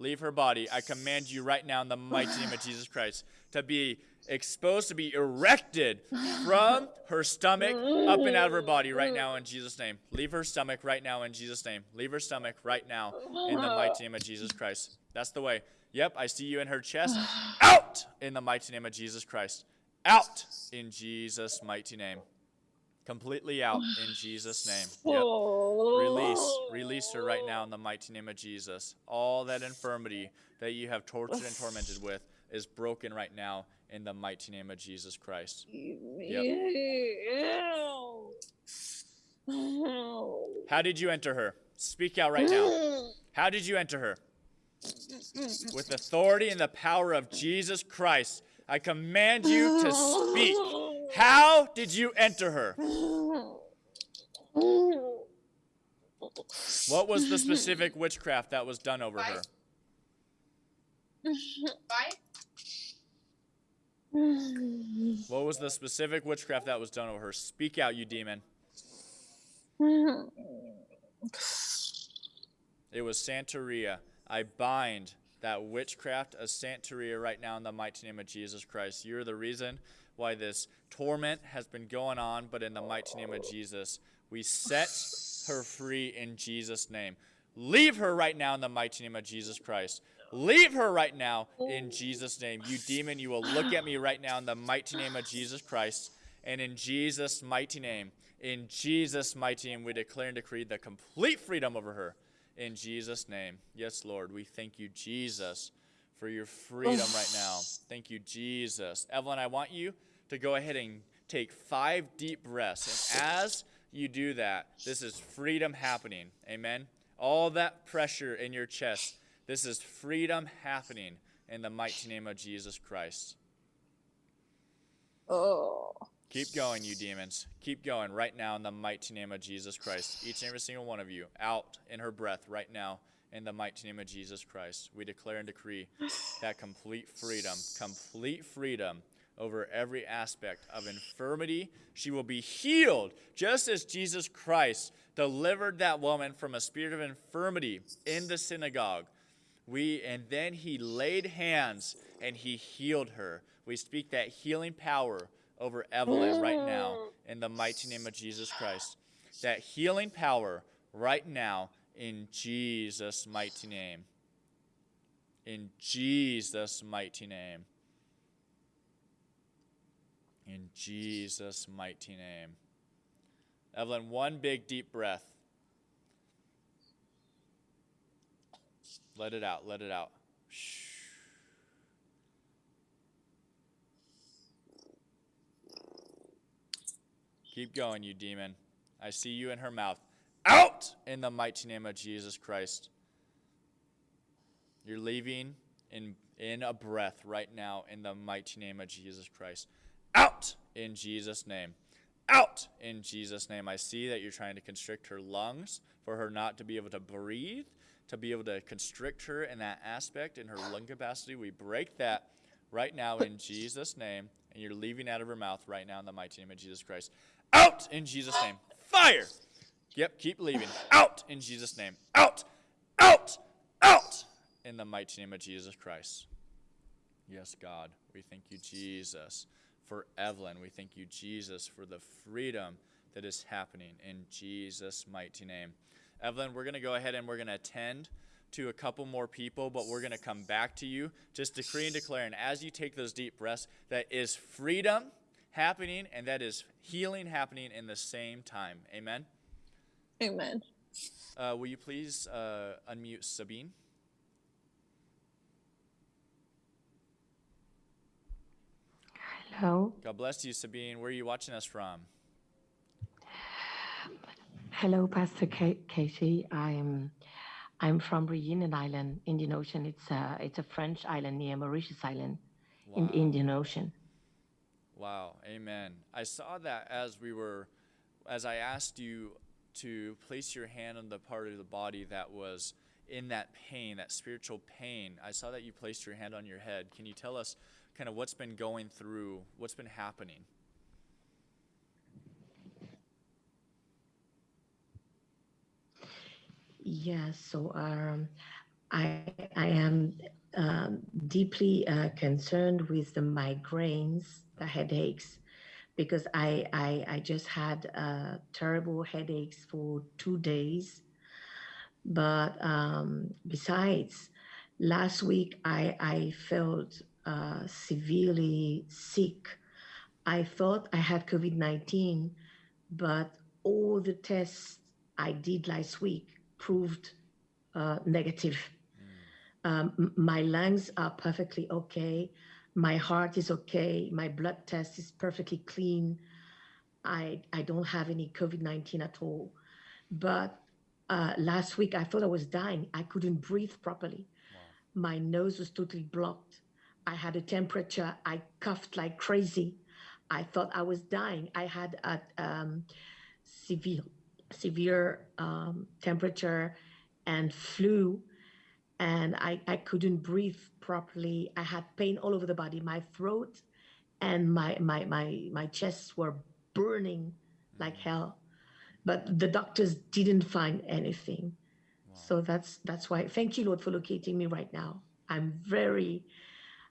Leave her body. I command you right now in the mighty name of Jesus Christ to be exposed, to be erected from her stomach up and out of her body right now in Jesus' name. Leave her stomach right now in Jesus' name. Leave her stomach right now in the mighty name of Jesus Christ. That's the way. Yep, I see you in her chest. Out in the mighty name of Jesus Christ. Out in Jesus' mighty name. Completely out in Jesus' name. Yep. Release, release her right now in the mighty name of Jesus. All that infirmity that you have tortured and tormented with is broken right now in the mighty name of Jesus Christ. How did you enter her? Speak out right now. How did you enter her? With authority and the power of Jesus Christ, I command you to speak. How did you enter her? What was the specific witchcraft that was done over her? Bye. What was the specific witchcraft that was done over her? Speak out, you demon. It was Santeria. I bind that witchcraft of Santeria right now in the mighty name of Jesus Christ. You're the reason why this torment has been going on, but in the mighty name of Jesus, we set her free in Jesus' name. Leave her right now in the mighty name of Jesus Christ. Leave her right now in Jesus' name. You demon, you will look at me right now in the mighty name of Jesus Christ. And in Jesus' mighty name, in Jesus' mighty name, we declare and decree the complete freedom over her. In Jesus' name. Yes, Lord, we thank you, Jesus, for your oh, freedom right now. Thank you, Jesus. Evelyn, I want you to go ahead and take five deep breaths. And as you do that, this is freedom happening. Amen. All that pressure in your chest, this is freedom happening in the mighty name of Jesus Christ. Oh. Keep going, you demons. Keep going right now in the mighty name of Jesus Christ. Each and every single one of you out in her breath right now in the mighty name of Jesus Christ. We declare and decree that complete freedom, complete freedom over every aspect of infirmity. She will be healed just as Jesus Christ delivered that woman from a spirit of infirmity in the synagogue. We and then he laid hands and he healed her. We speak that healing power over Evelyn right now in the mighty name of Jesus Christ. That healing power right now in Jesus' mighty name. In Jesus' mighty name. In Jesus' mighty name. Evelyn, one big deep breath. Let it out, let it out. Keep going, you demon. I see you in her mouth. Out in the mighty name of Jesus Christ. You're leaving in, in a breath right now in the mighty name of Jesus Christ. Out in Jesus' name. Out in Jesus' name. I see that you're trying to constrict her lungs for her not to be able to breathe, to be able to constrict her in that aspect in her lung capacity. We break that right now in Jesus' name, and you're leaving out of her mouth right now in the mighty name of Jesus Christ. Out in Jesus' name. Fire! Yep, keep leaving. Out in Jesus' name. Out! Out! Out! In the mighty name of Jesus Christ. Yes, God. We thank you, Jesus, for Evelyn. We thank you, Jesus, for the freedom that is happening in Jesus' mighty name. Evelyn, we're going to go ahead and we're going to attend to a couple more people, but we're going to come back to you. Just decree and declare, and as you take those deep breaths, that is freedom happening and that is healing happening in the same time. Amen. Amen. Uh, will you please uh, unmute Sabine? Hello. God bless you, Sabine. Where are you watching us from? Hello, Pastor Ka- Casey. I'm I'm from Reunion Island, Indian Ocean. It's a it's a French island near Mauritius Island in the Indian Ocean. Wow. Amen. I saw that as we were, as I asked you to place your hand on the part of the body that was in that pain, that spiritual pain. I saw that you placed your hand on your head. Can you tell us kind of what's been going through, what's been happening? Yes. So um, I I am um, deeply uh, concerned with the migraines, the headaches, because I I, I just had uh, terrible headaches for two days. But um, besides, last week I I felt uh, severely sick. I thought I had COVID nineteen, but all the tests I did last week proved uh, negative. Um, my lungs are perfectly okay. My heart is okay. My blood test is perfectly clean. I, I don't have any COVID 19 at all. But uh, last week, I thought I was dying. I couldn't breathe properly. My nose was totally blocked. I had a temperature. I coughed like crazy. I thought I was dying. I had a um, severe severe um, temperature and flu and I, I couldn't breathe properly. I had pain all over the body. My throat and my my my, my chests were burning like hell. But the doctors didn't find anything. So that's that's why. Thank you lord for locating me right now. I'm very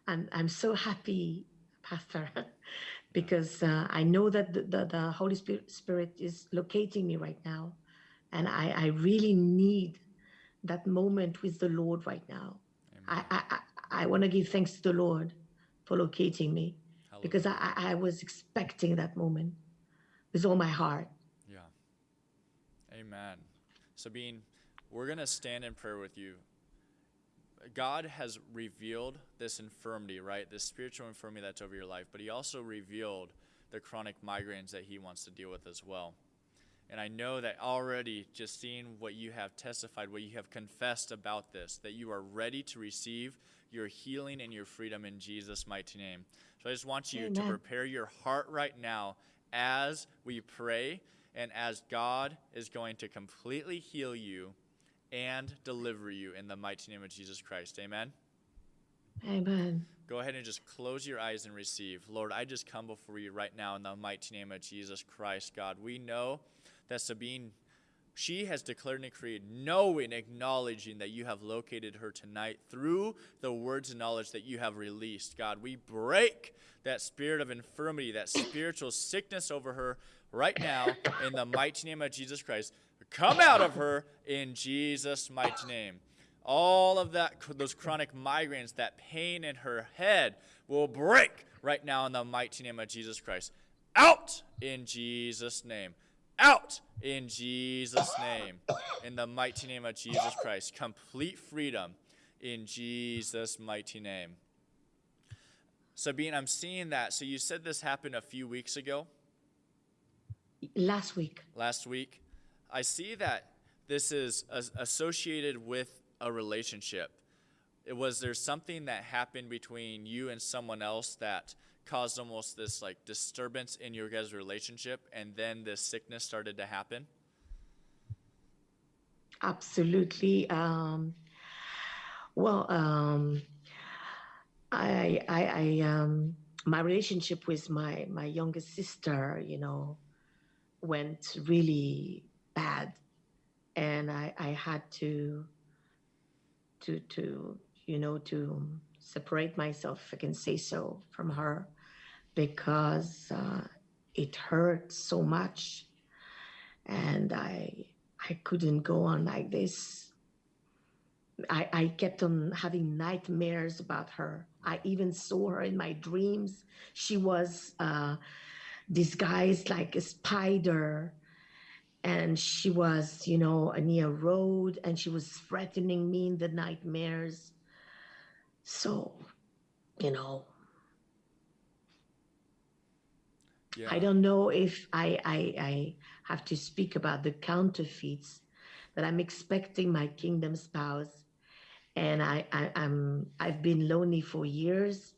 i'm, I'm so happy pastor because uh, I know that the, the, the Holy Spirit, Spirit is locating me right now. And I, I really need that moment with the Lord right now. I, I, I, I want to give thanks to the Lord for locating me because I, I I was expecting that moment with all my heart. Yeah. Amen. Sabine, we're going to stand in prayer with you. God has revealed this infirmity, right? This spiritual infirmity that's over your life, but He also revealed the chronic migraines that He wants to deal with as well. And I know that already, just seeing what you have testified, what you have confessed about this, that you are ready to receive your healing and your freedom in Jesus' mighty name. So I just want you to prepare your heart right now as we pray and as God is going to completely heal you and deliver you in the mighty name of Jesus Christ. Amen. Amen. Go ahead and just close your eyes and receive. Lord, I just come before you right now in the mighty name of Jesus Christ, God. We know that Sabine she has declared and decreed, knowing, acknowledging that you have located her tonight through the words and knowledge that you have released. God, we break that spirit of infirmity, that spiritual sickness over her right now in the mighty name of Jesus Christ. Come out of her in Jesus' mighty name. All of that, those chronic migraines, that pain in her head will break right now in the mighty name of Jesus Christ. Out in Jesus' name. Out in Jesus' name. In the mighty name of Jesus Christ. Complete freedom in Jesus' mighty name. Sabine, I'm seeing that. So you said this happened a few weeks ago? Last week. Last week. I see that this is associated with a relationship. It was there something that happened between you and someone else that caused almost this like disturbance in your guys' relationship and then this sickness started to happen? Absolutely. Um, well, um, I, I, I, um, my relationship with my, my youngest sister, you know, went really bad. And I, I had to, to, to, you know, to separate myself, if I can say so, from her because uh, it hurt so much. And I, I couldn't go on like this. I, I kept on having nightmares about her. I even saw her in my dreams. She was uh, disguised like a spider and she was, you know, near a road and she was threatening me in the nightmares. So, you know, yeah. I don't know if I, I, I have to speak about the counterfeits that I'm expecting my kingdom spouse. And I, I, I'm, I've been lonely for years.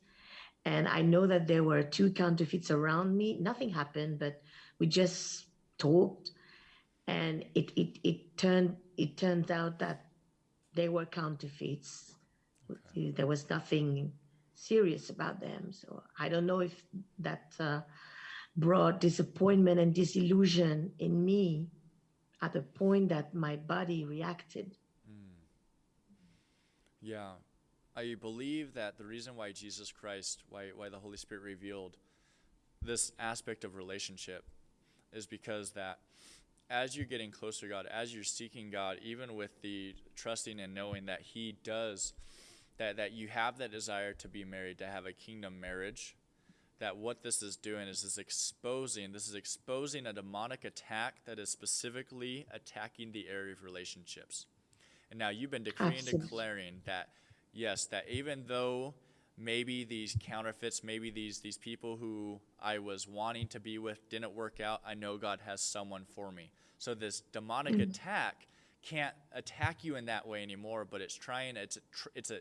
And I know that there were two counterfeits around me. Nothing happened, but we just talked and it, it, it turned it turns out that they were counterfeits. Okay. There was nothing serious about them. So I don't know if that uh, brought disappointment and disillusion in me at the point that my body reacted. Mm. Yeah. I believe that the reason why Jesus Christ, why, why the Holy Spirit revealed this aspect of relationship is because that as you're getting closer to God, as you're seeking God, even with the trusting and knowing that He does, that, that you have that desire to be married, to have a kingdom marriage, that what this is doing is is exposing, this is exposing a demonic attack that is specifically attacking the area of relationships. And now you've been decreeing and declaring that, yes, that even though maybe these counterfeits, maybe these these people who I was wanting to be with didn't work out, I know God has someone for me. So this demonic mm-hmm. attack can't attack you in that way anymore, but it's trying it's a, it's a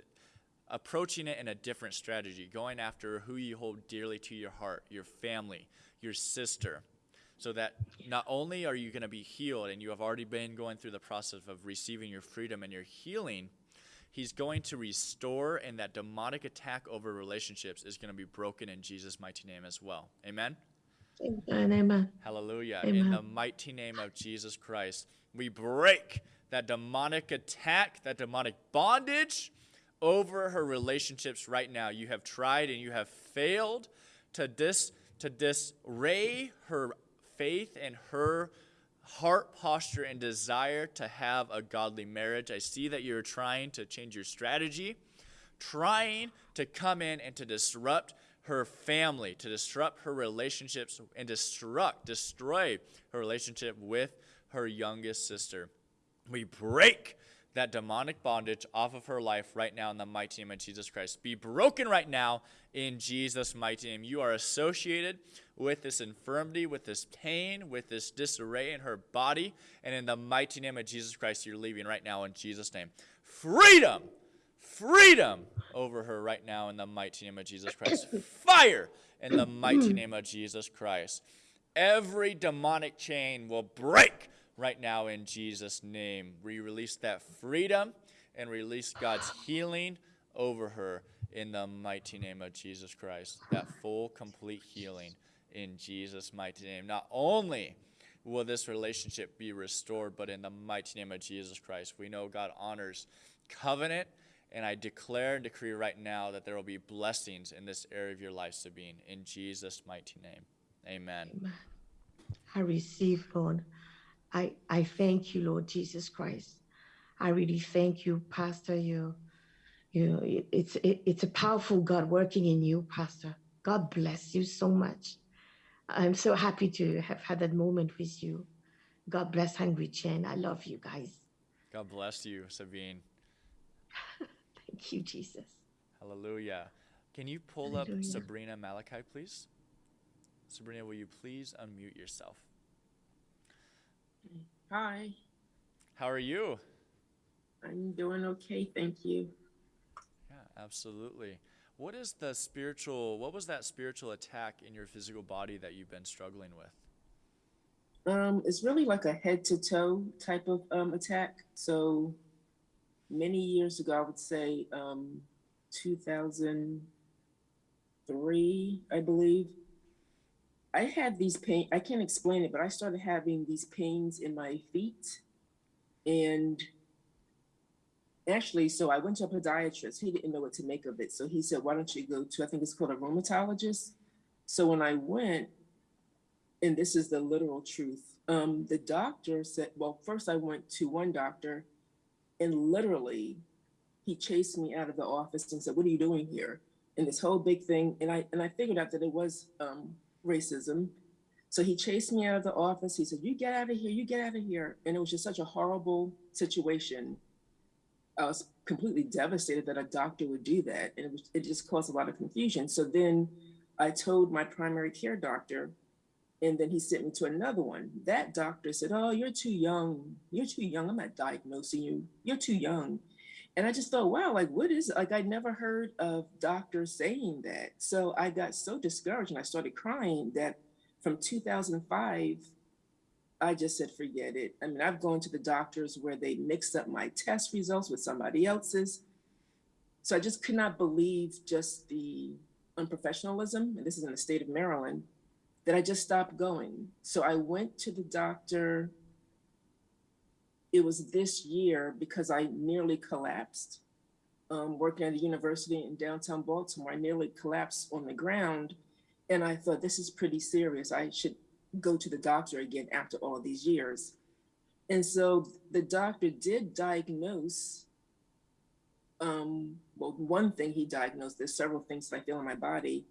approaching it in a different strategy, going after who you hold dearly to your heart, your family, your sister. So that not only are you going to be healed and you have already been going through the process of receiving your freedom and your healing, He's going to restore, and that demonic attack over relationships is going to be broken in Jesus' mighty name as well. Amen? Amen. Hallelujah. Amen. In the mighty name of Jesus Christ, we break that demonic attack, that demonic bondage over her relationships right now. You have tried and you have failed to dis to disarray her faith and her heart posture and desire to have a godly marriage. I see that you're trying to change your strategy, trying to come in and to disrupt her family, to disrupt her relationships, and destruct, destroy her relationship with her youngest sister. We break that demonic bondage off of her life right now in the mighty name of Jesus Christ. Be broken right now in Jesus' mighty name. You are associated with this infirmity, with this pain, with this disarray in her body, and in the mighty name of Jesus Christ, you're leaving right now in Jesus' name. Freedom! Freedom over her right now in the mighty name of Jesus Christ. Fire in the mighty name of Jesus Christ. Every demonic chain will break right now in Jesus' name. We release that freedom and release God's healing over her in the mighty name of Jesus Christ. That full, complete healing in Jesus' mighty name. Not only will this relationship be restored. But in the mighty name of Jesus Christ, we know God honors covenant. And I declare and decree right now that there will be blessings in this area of your life, Sabine, in Jesus' mighty name. Amen. Amen. I receive, Lord. I, I thank you, Lord Jesus Christ. I really thank you, Pastor. You, you, it- it's it, it's a powerful God working in you, Pastor. God bless you so much. I'm so happy to have had that moment with you. God bless Hungry Gen. I love you guys. God bless you, Sabine. Thank you, Jesus. Hallelujah. Can you pull up Sabrina Malachi, please? Sabrina, will you please unmute yourself? Hi, How are you? I'm doing okay, thank you. Yeah, absolutely. What is the spiritual, what was that spiritual attack in your physical body that you've been struggling with? Um, it's really like a head to toe type of um, attack. So many years ago, I would say um, 2003, I believe. I had these pain. I can't explain it, but I started having these pains in my feet, and actually, so I went to a podiatrist. He didn't know what to make of it, so he said, "Why don't you go to? I think it's called a rheumatologist." So when I went, and this is the literal truth. Um, the doctor said, well, first I went to one doctor and literally he chased me out of the office and said, what are you doing here? And this whole big thing. And I, and I figured out that it was um, racism. So he chased me out of the office. He said, you get out of here, you get out of here. And it was just such a horrible situation. I was completely devastated that a doctor would do that. And it, was, it just caused a lot of confusion. So then I told my primary care doctor, and then he sent me to another one. That doctor said, Oh, you're too young. You're too young. I'm not diagnosing you. You're too young. And I just thought, wow, like, what is it? Like, I'd never heard of doctors saying that. So I got so discouraged and I started crying that from 2005, I just said, forget it. I mean, I've gone to the doctors where they mixed up my test results with somebody else's. So I just could not believe just the unprofessionalism, and this is in the state of Maryland, that I just stopped going. So I went to the doctor. It was this year because I nearly collapsed. Um, working at a university in downtown Baltimore, I nearly collapsed on the ground. And I thought, this is pretty serious. I should go to the doctor again after all these years. And so the doctor did diagnose um, well, one thing he diagnosed, there's several things that I feel in my body.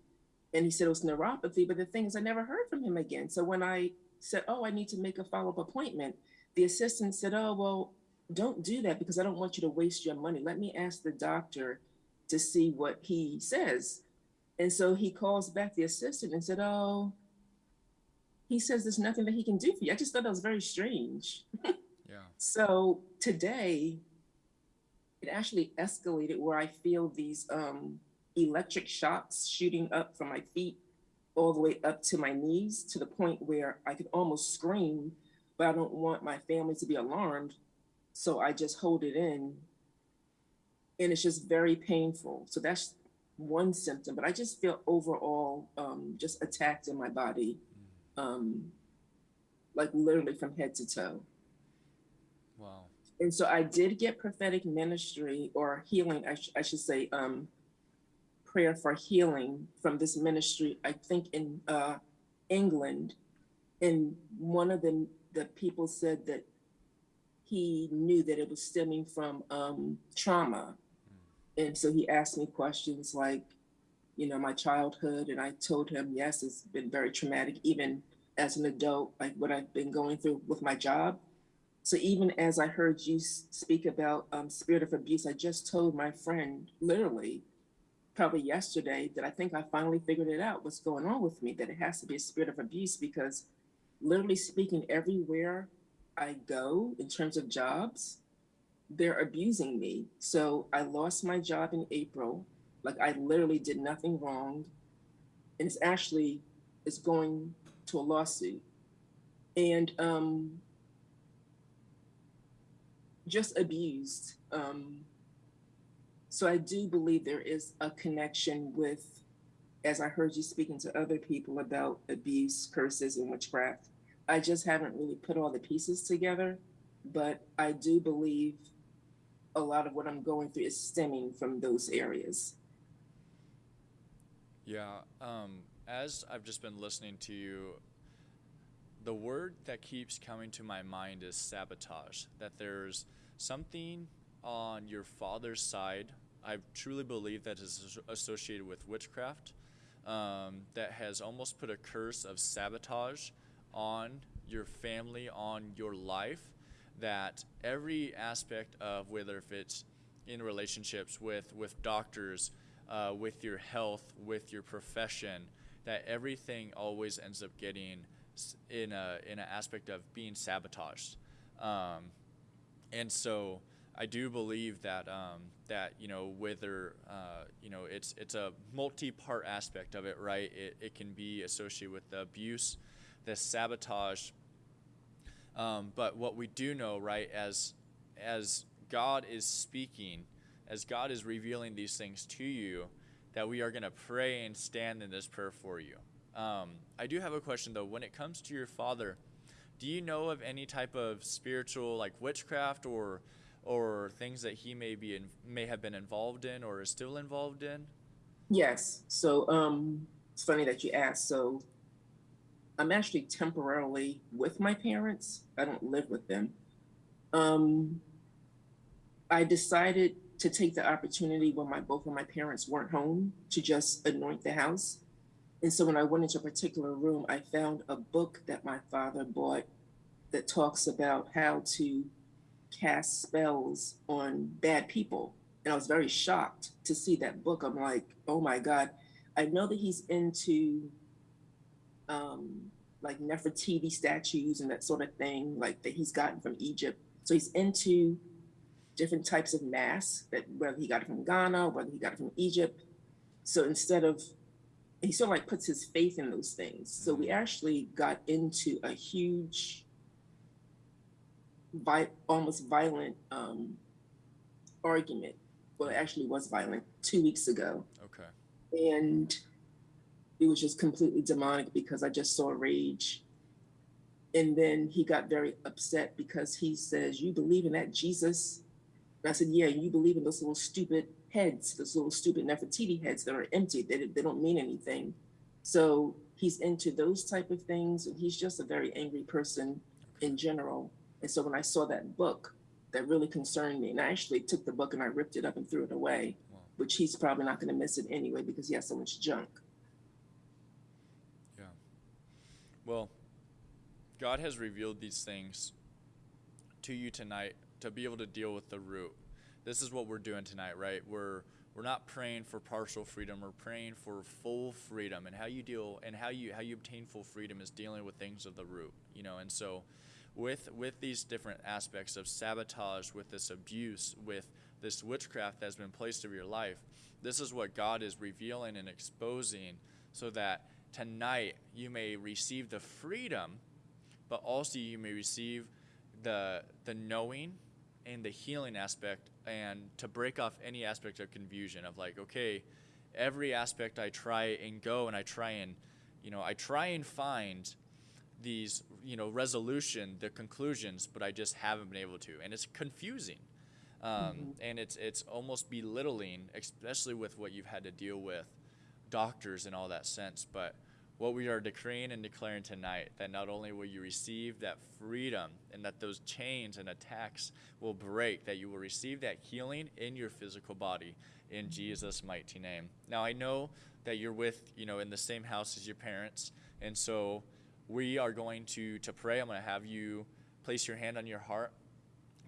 And he said it was neuropathy, but the thing is I never heard from him again. So when I said, oh, I need to make a follow-up appointment, the assistant said, oh, well, don't do that because I don't want you to waste your money. Let me ask the doctor to see what he says. And so he calls back the assistant and said, oh, he says there's nothing that he can do for you. I just thought that was very strange. Yeah. So today, it actually escalated where I feel these um, electric shocks shooting up from my feet all the way up to my knees to the point where I could almost scream, but I don't want my family to be alarmed. So I just hold it in. And it's just very painful. So that's one symptom, but I just feel overall um, just attacked in my body, um, like literally from head to toe. Wow. and so I did get prophetic ministry or healing, I, sh- I should say, um, prayer for healing from this ministry, I think in uh, England. And one of the, the people said that he knew that it was stemming from um, trauma. And so he asked me questions like, you know, my childhood. And I told him, yes, it's been very traumatic, even as an adult, like what I've been going through with my job. So even as I heard you speak about um, spirit of abuse, I just told my friend, literally, probably yesterday, that I think I finally figured it out. What's going on with me? That it has to be a spirit of abuse because, literally speaking, everywhere I go in terms of jobs, they're abusing me. So I lost my job in April. Like I literally did nothing wrong, and it's actually it's going to a lawsuit, and um, just abused. Um, so I do believe there is a connection with, as I heard you speaking to other people about abuse, curses, and witchcraft. I just haven't really put all the pieces together. But I do believe a lot of what I'm going through is stemming from those areas. Yeah. Um, as I've just been listening to you, the word that keeps coming to my mind is sabotage. That there's something on your father's side. I truly believe that is associated with witchcraft. Um, that has almost put a curse of sabotage on your family, on your life. That every aspect of whether if it's in relationships with with doctors, uh, with your health, with your profession, that everything always ends up getting in a in an aspect of being sabotaged, um, and so I do believe that um, that you know whether uh, you know it's it's a multi-part aspect of it, right? It, it can be associated with the abuse, the sabotage. Um, but what we do know, right, as as God is speaking, as God is revealing these things to you, that we are going to pray and stand in this prayer for you. Um, I do have a question though. When it comes to your father, do you know of any type of spiritual, like witchcraft or or things that he may be in, may have been involved in or is still involved in? Yes. So um, it's funny that you asked. So I'm actually temporarily with my parents. I don't live with them. Um, I decided to take the opportunity when my both of my parents weren't home to just anoint the house. And so when I went into a particular room, I found a book that my father bought that talks about how to cast spells on bad people. And I was very shocked to see that book. I'm like, oh my God. I know that he's into um, like Nefertiti statues and that sort of thing, like that he's gotten from Egypt. So he's into different types of masks that whether he got it from Ghana, whether he got it from Egypt. So instead of he sort of like puts his faith in those things. So we actually got into a huge vi- almost violent um, argument. Well, it actually was violent two weeks ago. Okay. And it was just completely demonic because I just saw rage. And then he got very upset because he says, You believe in that Jesus? And I said, Yeah, you believe in those little stupid heads, those little stupid Nefertiti heads that are empty. They, they don't mean anything. So he's into those type of things. And he's just a very angry person in general. And so when I saw that book, that really concerned me. And I actually took the book and I ripped it up and threw it away, Wow. which he's probably not going to miss it anyway because he has so much junk. Yeah. Well, God has revealed these things to you tonight to be able to deal with the root. This is what we're doing tonight, right? We're we're not praying for partial freedom. We're praying for full freedom. And how you deal and how you how you obtain full freedom is dealing with things of the root, you know. And so with with these different aspects of sabotage, with this abuse, with this witchcraft that's been placed over your life, this is what God is revealing and exposing so that tonight you may receive the freedom, but also you may receive the the knowing and the healing aspect and to break off any aspect of confusion of like, okay, every aspect I try and go and I try and you know, I try and find these, you know, resolution, the conclusions, but I just haven't been able to. And it's confusing. Um, And it's it's almost belittling, especially with what you've had to deal with, doctors and all that sense. But what we are decreeing and declaring tonight, that not only will you receive that freedom and that those chains and attacks will break, that you will receive that healing in your physical body in Jesus' mighty name. Now I know that you're with, you know, in the same house as your parents, and so we are going to to pray. I'm going to have you place your hand on your heart.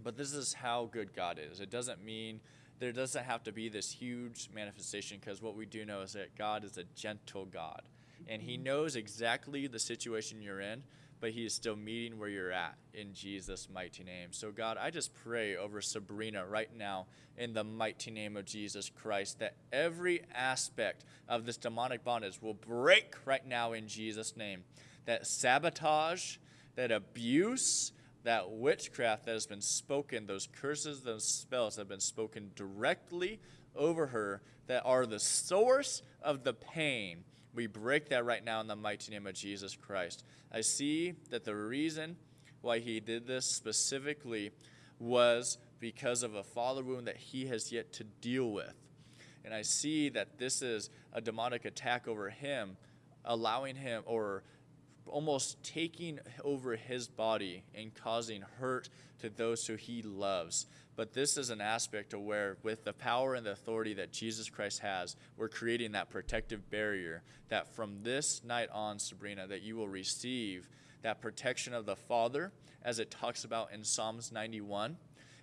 But this is how good God is. It doesn't mean there doesn't have to be this huge manifestation because what we do know is that God is a gentle God. And He mm-hmm. knows exactly the situation you're in, but He is still meeting where you're at in Jesus' mighty name. So, God, I just pray over Sabrina right now in the mighty name of Jesus Christ that every aspect of this demonic bondage will break right now in Jesus' name. That sabotage, that abuse, that witchcraft that has been spoken, those curses, those spells that have been spoken directly over her that are the source of the pain We break that right now in the mighty name of Jesus Christ. I see that the reason why he did this specifically was because of a father wound that he has yet to deal with. And I see that this is a demonic attack over him, allowing him or almost taking over his body and causing hurt to those who he loves. But this is an aspect of where, with the power and the authority that Jesus Christ has, we're creating that protective barrier that from this night on, Sabrina, that you will receive that protection of the Father, as it talks about in Psalms 91,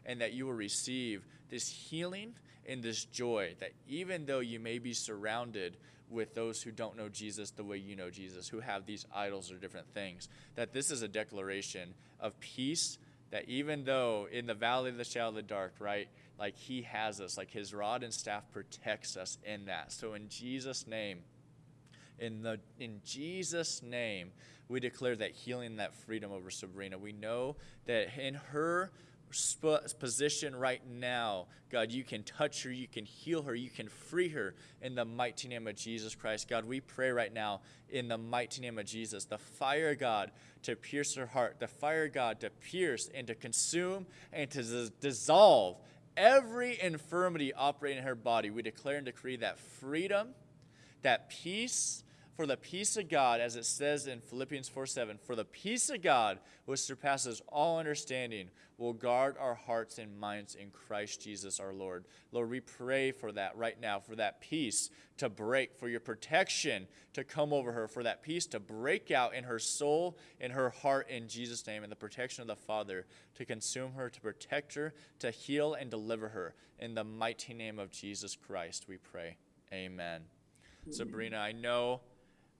and that you will receive this healing and this joy that even though you may be surrounded with those who don't know Jesus the way you know Jesus, who have these idols or different things, that this is a declaration of peace. That even though in the valley of the shadow of the dark, right, like He has us, like His rod and staff protects us in that. So in Jesus' name, in the in Jesus' name, we declare that healing, that freedom over Sabrina. We know that in her position right now, God, you can touch her, you can heal her, you can free her in the mighty name of Jesus Christ. God, we pray right now in the mighty name of Jesus, the fire, God, to pierce her heart, the fire, God, to pierce and to consume and to dis- dissolve every infirmity operating in her body. We declare and decree that freedom, that peace, for the peace of God, as it says in Philippians 4 7, for the peace of God, which surpasses all understanding, will guard our hearts and minds in Christ Jesus our Lord. Lord, we pray for that right now, for that peace to break, for your protection to come over her, for that peace to break out in her soul, in her heart, in Jesus' name, and the protection of the Father to consume her, to protect her, to heal and deliver her. In the mighty name of Jesus Christ, we pray. Amen. Sabrina, I know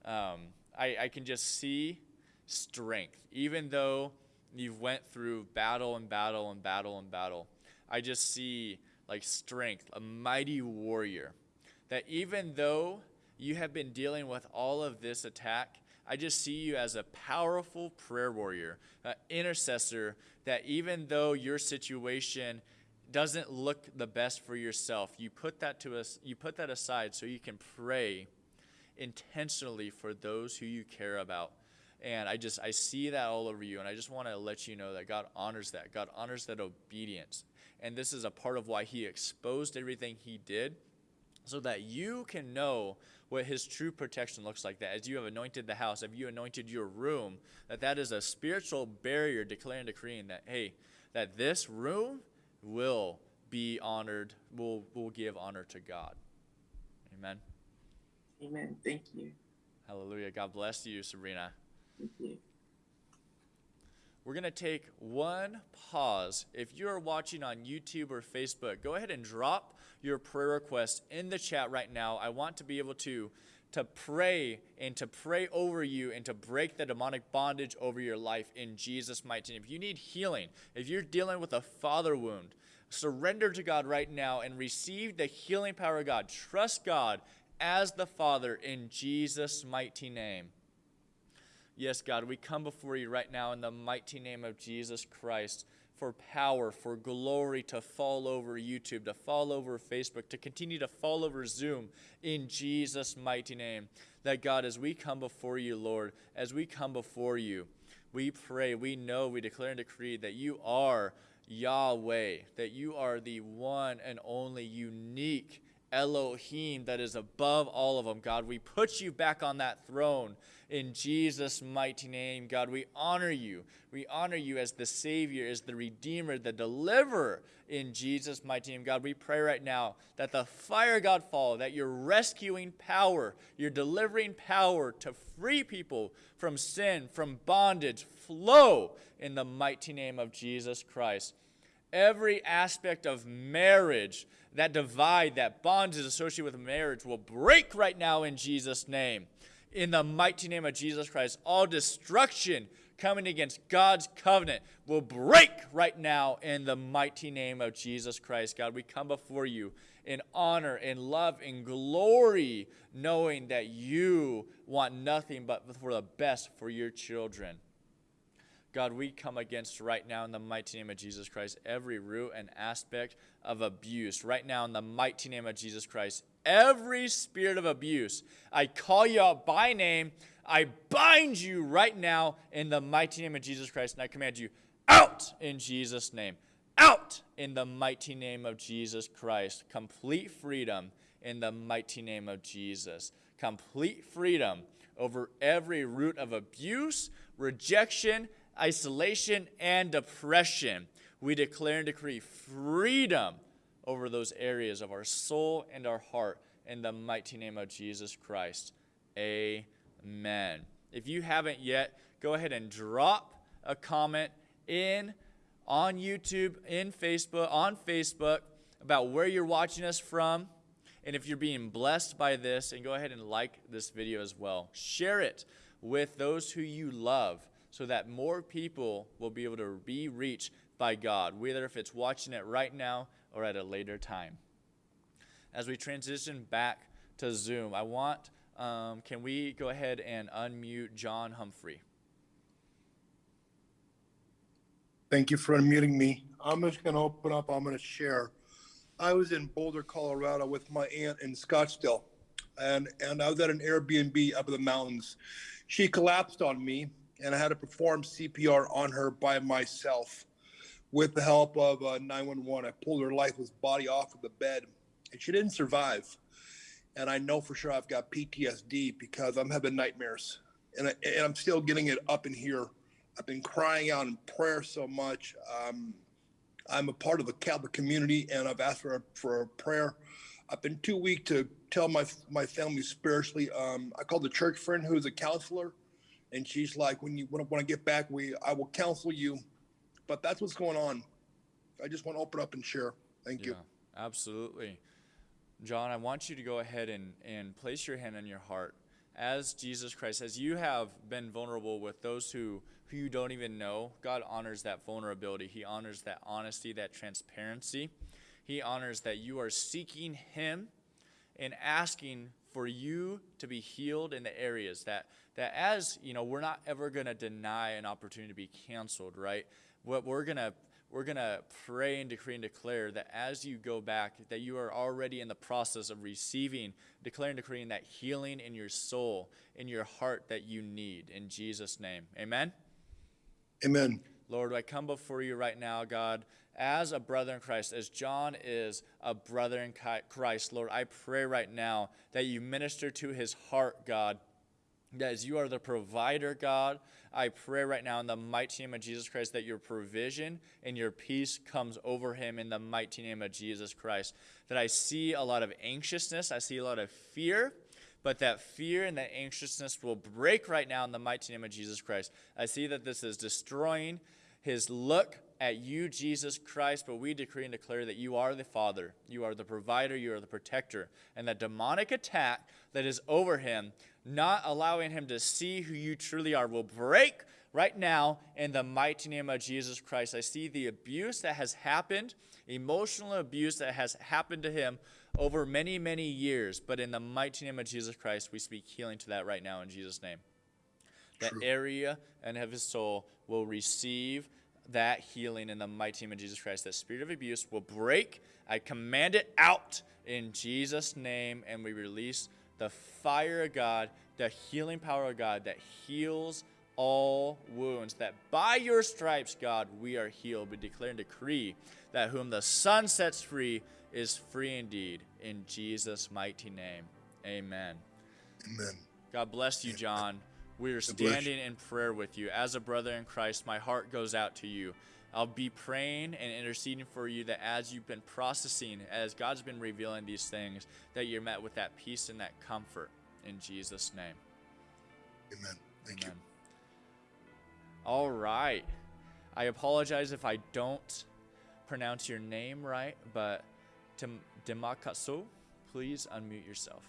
um, I, I can just see strength, even though you've went through battle and battle and battle and battle. I just see like strength, a mighty warrior. That even though you have been dealing with all of this attack, I just see you as a powerful prayer warrior, an intercessor. That even though your situation doesn't look the best for yourself, you put that to us, you put that aside so you can pray intentionally for those who you care about. And I just I see that all over you and I just want to let you know that God honors that. God honors that obedience. And this is a part of why he exposed everything he did so that you can know what his true protection looks like that as you have anointed the house have you anointed your room that that is a spiritual barrier declaring decreeing that hey that this room will be honored will will give honor to god amen Amen. Thank you. hallelujah god bless you sabrina. We're going to take one pause. If you're watching on YouTube or Facebook, go ahead and drop your prayer request in the chat right now. I want to be able to to pray and to pray over you and to break the demonic bondage over your life in Jesus mighty name. If you need healing, if you're dealing with a father wound, surrender to God right now and receive the healing power of God. Trust God as the Father in Jesus mighty name. Yes, God, we come before you right now in the mighty name of Jesus Christ for power, for glory to fall over YouTube, to fall over Facebook, to continue to fall over Zoom in Jesus' mighty name. That God, as we come before you, Lord, as we come before you, we pray, we know, we declare and decree that you are Yahweh, that you are the one and only unique Elohim that is above all of them. God, we put you back on that throne in Jesus' mighty name. God, we honor you. We honor you as the Savior, as the Redeemer, the Deliverer in Jesus' mighty name. God, we pray right now that the fire, God, fall, that your rescuing power, your delivering power to free people from sin, from bondage, flow in the mighty name of Jesus Christ every aspect of marriage, that divide, that bond is associated with marriage, will break right now in Jesus' name. In the mighty name of Jesus Christ, all destruction coming against God's covenant will break right now in the mighty name of Jesus Christ. God, we come before you in honor, in love, in glory, knowing that you want nothing but for the best for your children. God, we come against right now in the mighty name of Jesus Christ every root and aspect of abuse. Right now, in the mighty name of Jesus Christ, Every spirit of abuse, I call you out by name. I bind you right now in the mighty name of Jesus Christ, and I command you out in Jesus' name. Out in the mighty name of Jesus Christ. Complete freedom in the mighty name of Jesus. Complete freedom over every root of abuse, rejection, isolation, and depression. We declare and decree freedom over those areas of our soul and our heart in the mighty name of Jesus Christ. Amen. If you haven't yet, go ahead and drop a comment in on YouTube, in Facebook, on Facebook about where you're watching us from. And if you're being blessed by this, and go ahead and like this video as well. Share it with those who you love so that more people will be able to be reached by God, whether if it's watching it right now or at a later time. As we transition back to Zoom, I want, um, can we go ahead and unmute John Humphrey? Thank you for unmuting me. I'm just going to open up. I'm going to share. I was in Boulder, Colorado with my aunt in Scottsdale, and, and I was at an Airbnb up in the mountains. She collapsed on me, and I had to perform CPR on her by myself with the help of uh, 911. I pulled her lifeless body off of the bed, and she didn't survive. And I know for sure I've got PTSD because I'm having nightmares, and, I, and I'm still getting it up in here. I've been crying out in prayer so much. Um, I'm a part of the Catholic community, and I've asked for a, for a prayer. I've been too weak to tell my my family spiritually. Um, I called a church friend who's a counselor, and she's like, "When you when, when I get back, we I will counsel you." But that's what's going on. I just want to open up and share. Thank you. Absolutely. John, I want you to go ahead and, and place your hand on your heart as Jesus Christ, as you have been vulnerable with those who, who you don't even know, God honors that vulnerability. He honors that honesty, that transparency. He honors that you are seeking Him and asking for you to be healed in the areas that, that as, you know, we're not ever going to deny an opportunity to be canceled, right? What we're going to we're going to pray and decree and declare that as you go back, that you are already in the process of receiving, declaring, decreeing that healing in your soul, in your heart that you need. In Jesus' name. Amen. Amen. Lord, I come before you right now, God, as a brother in Christ, as John is a brother in Christ. Lord, I pray right now that you minister to his heart, God as you are the provider, God, I pray right now in the mighty name of Jesus Christ that your provision and your peace comes over him in the mighty name of Jesus Christ. That I see a lot of anxiousness, I see a lot of fear, but that fear and that anxiousness will break right now in the mighty name of Jesus Christ. I see that this is destroying his look at you, Jesus Christ, but we decree and declare that you are the Father, you are the provider, you are the protector, and that demonic attack that is over him not allowing him to see who you truly are, will break right now in the mighty name of Jesus Christ. I see the abuse that has happened, emotional abuse that has happened to him over many, many years. But in the mighty name of Jesus Christ, we speak healing to that right now in Jesus' name. That True. area and of his soul will receive that healing in the mighty name of Jesus Christ. That spirit of abuse will break. I command it out in Jesus' name, and we release the fire of God, the healing power of God that heals all wounds. That by your stripes, God, we are healed. We declare and decree that whom the Son sets free is free indeed. In Jesus' mighty name, amen. Amen. God bless you, John. We are standing in prayer with you. As a brother in Christ, my heart goes out to you. I'll be praying and interceding for you that as you've been processing, as God's been revealing these things, that you're met with that peace and that comfort in Jesus' name. Amen. Thank Amen. you. All right. I apologize if I don't pronounce your name right, but Demakaso, please unmute yourself.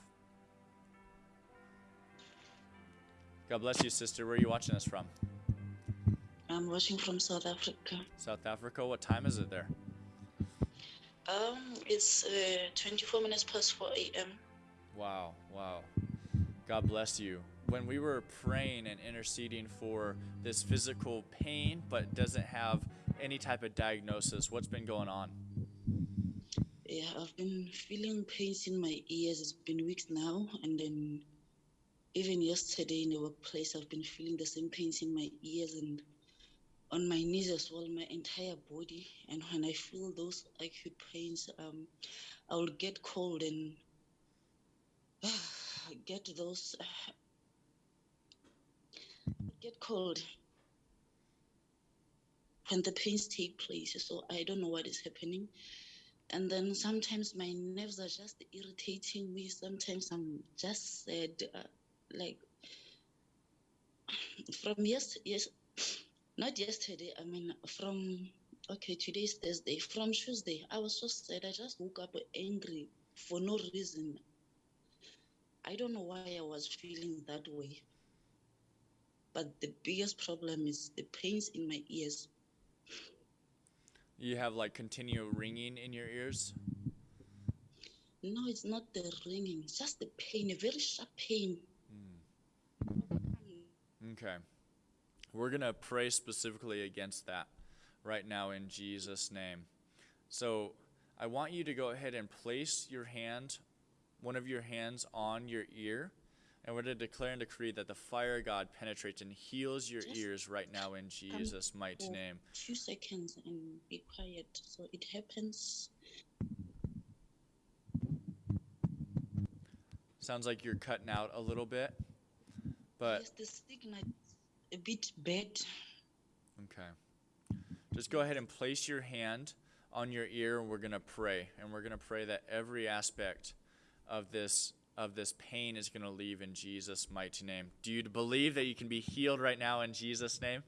God bless you, sister. Where are you watching us from? I'm watching from South Africa. South Africa. What time is it there? Um, it's uh, 24 minutes past 4 a.m. Wow, wow. God bless you. When we were praying and interceding for this physical pain, but doesn't have any type of diagnosis, what's been going on? Yeah, I've been feeling pains in my ears. It's been weeks now, and then even yesterday in the workplace, I've been feeling the same pains in my ears and on my knees as well, my entire body. And when I feel those acute pains, um, I will get cold and get those get cold when the pains take place. So I don't know what is happening. And then sometimes my nerves are just irritating me. Sometimes I'm just sad, uh, like from yes, yes, not yesterday. I mean, from okay, today's Thursday. From Tuesday, I was so sad. I just woke up angry for no reason. I don't know why I was feeling that way. But the biggest problem is the pains in my ears. You have like continual ringing in your ears. No, it's not the ringing, it's just the pain, a very sharp pain. Mm. Okay. We're going to pray specifically against that right now in Jesus' name. So I want you to go ahead and place your hand, one of your hands on your ear, and we're going to declare and decree that the fire of God penetrates and heals your Just ears right now in Jesus' mighty name. Two seconds and be quiet. So it happens. Sounds like you're cutting out a little bit, but yes, the a bit bad. Okay. Just go ahead and place your hand on your ear and we're going to pray. And we're going to pray that every aspect of this of this pain is going to leave in Jesus mighty name. Do you believe that you can be healed right now in Jesus name?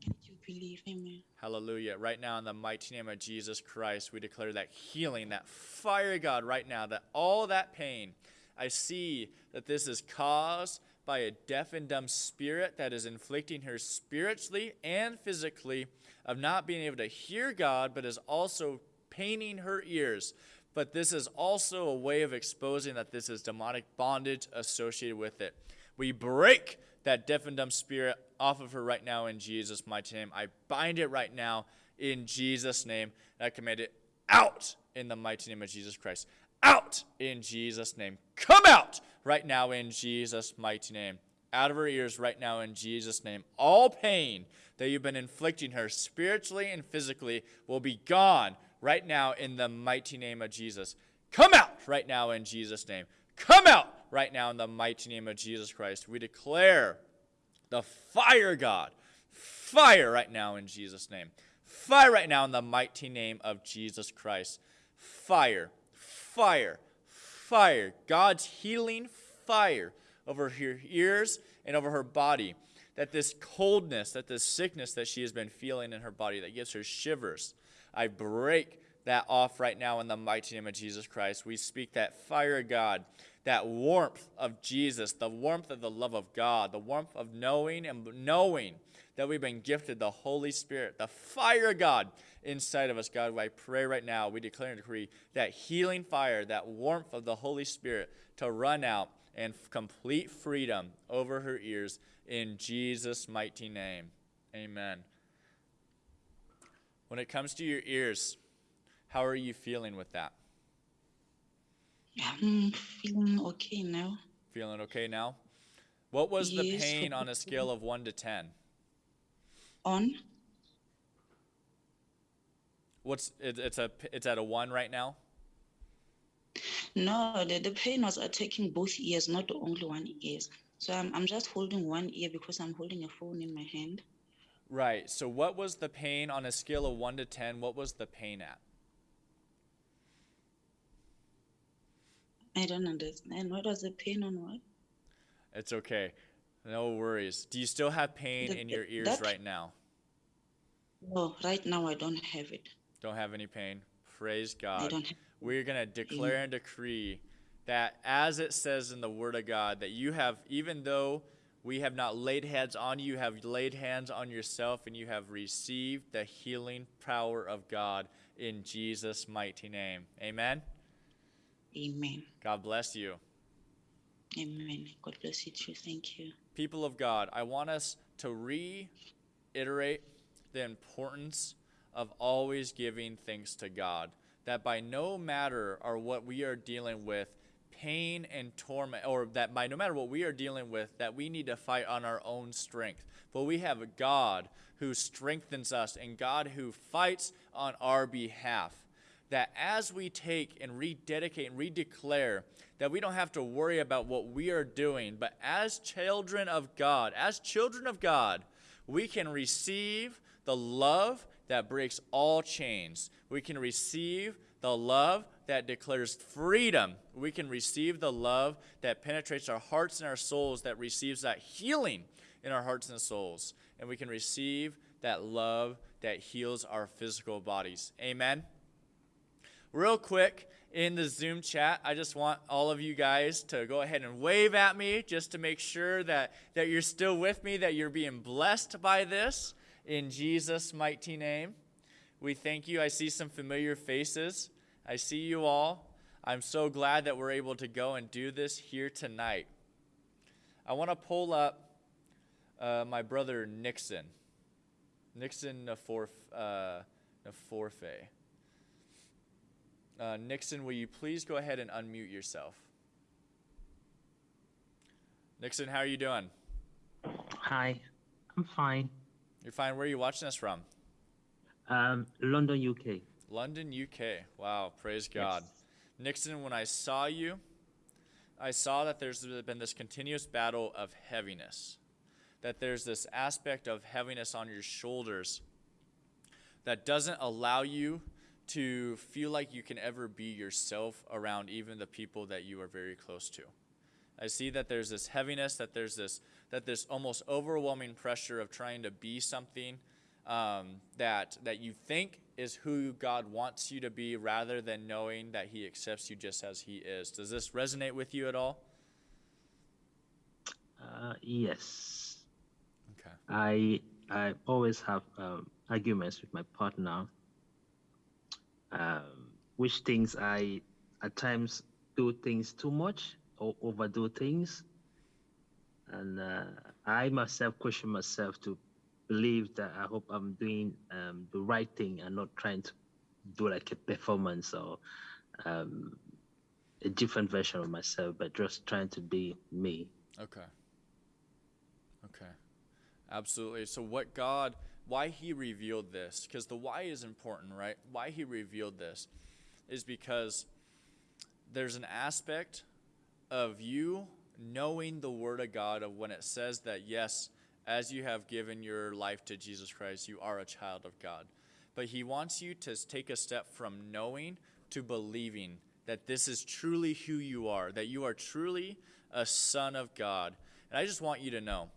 Can you believe Amen. Hallelujah. Right now, in the mighty name of Jesus Christ, we declare that healing, that fire, God, right now, that all that pain, I see that this is caused by a deaf and dumb spirit that is inflicting her spiritually and physically of not being able to hear God, but is also paining her ears. But this is also a way of exposing that this is demonic bondage associated with it. We break that deaf and dumb spirit off of her right now in Jesus' mighty name. I bind it right now in Jesus' name. And I command it out in the mighty name of Jesus Christ. Out in Jesus' name. Come out right now in Jesus' mighty name. Out of her ears right now in Jesus' name. All pain that you've been inflicting her spiritually and physically will be gone right now in the mighty name of Jesus. Come out right now in Jesus' name. Come out right now in the mighty name of Jesus Christ. We declare the fire, God. Fire right now in Jesus' name. Fire right now in the mighty name of Jesus Christ. Fire, fire, fire. God's healing fire over her ears and over her body. That this coldness, that this sickness that she has been feeling in her body that gives her shivers, I break that off right now in the mighty name of Jesus Christ. We speak that fire of God, that warmth of Jesus, the warmth of the love of God, the warmth of knowing and knowing that we've been gifted the Holy Spirit, the fire of God inside of us. God, I pray right now, we declare and decree that healing fire, that warmth of the Holy Spirit to run out and complete freedom over her ears in Jesus' mighty name. Amen. When it comes to your ears, how are you feeling with that? I'm feeling okay now. Feeling okay now? What was the pain on a scale of 1 to 10? On? What's it, it's a it's at a 1 right now? No, the, the pain was attacking both ears, not only one ear. So I'm, I'm just holding one ear because I'm holding a phone in my hand. Right. So what was the pain on a scale of 1 to 10? What was the pain at? I don't understand. What was the pain on what? It's okay. No worries. Do you still have pain The- in your ears that- right now? No, right now I don't have it. Don't have any pain. Praise God. We're going to declare and decree that as it says in the Word of God, that you have, even though we have not laid hands on you, you have laid hands on yourself and you have received the healing power of God in Jesus' mighty name. Amen. Amen. God bless you. Amen. God bless you too. Thank you. People of God, I want us to reiterate the importance of always giving thanks to God. that by no matter or what we are dealing with, pain and torment, or that by no matter what we are dealing with, that we need to fight on our own strength. But we have a God who strengthens us and God who fights on our behalf. That as we take and rededicate and redeclare, that we don't have to worry about what we are doing, but as children of God, as children of God, we can receive the love that breaks all chains. We can receive the love that declares freedom. We can receive the love that penetrates our hearts and our souls, that receives that healing in our hearts and souls. And we can receive that love that heals our physical bodies. Amen. Real quick, in the Zoom chat, I just want all of you guys to go ahead and wave at me just to make sure that, that you're still with me, that you're being blessed by this in Jesus' mighty name. We thank you. I see some familiar faces. I see you all. I'm so glad that we're able to go and do this here tonight. I want to pull up uh, my brother Nixon. Nixon uh, Naforfe. Uh, Nixon, will you please go ahead and unmute yourself? Nixon, how are you doing? Hi, I'm fine. You're fine. Where are you watching us from? Um, London, UK. London, UK. Wow, praise God. Yes. Nixon, when I saw you, I saw that there's been this continuous battle of heaviness. That there's this aspect of heaviness on your shoulders that doesn't allow you to feel like you can ever be yourself around even the people that you are very close to. I see that there's this heaviness, that there's this that this almost overwhelming pressure of trying to be something um, that that you think is who God wants you to be, rather than knowing that He accepts you just as He is. Does this resonate with you at all? Uh, yes. Okay. I I always have um, arguments with my partner, um, which things I at times do things too much or overdo things, and uh, I myself question myself to believe that I hope I'm doing um, the right thing and not trying to do like a performance or um, a different version of myself, but just trying to be me. Okay. Okay. Absolutely. So, what God, why He revealed this, because the why is important, right? Why He revealed this is because there's an aspect of you knowing the Word of God of when it says that, yes, as you have given your life to Jesus Christ, you are a child of God. But He wants you to take a step from knowing to believing that this is truly who you are, that you are truly a son of God. And I just want you to know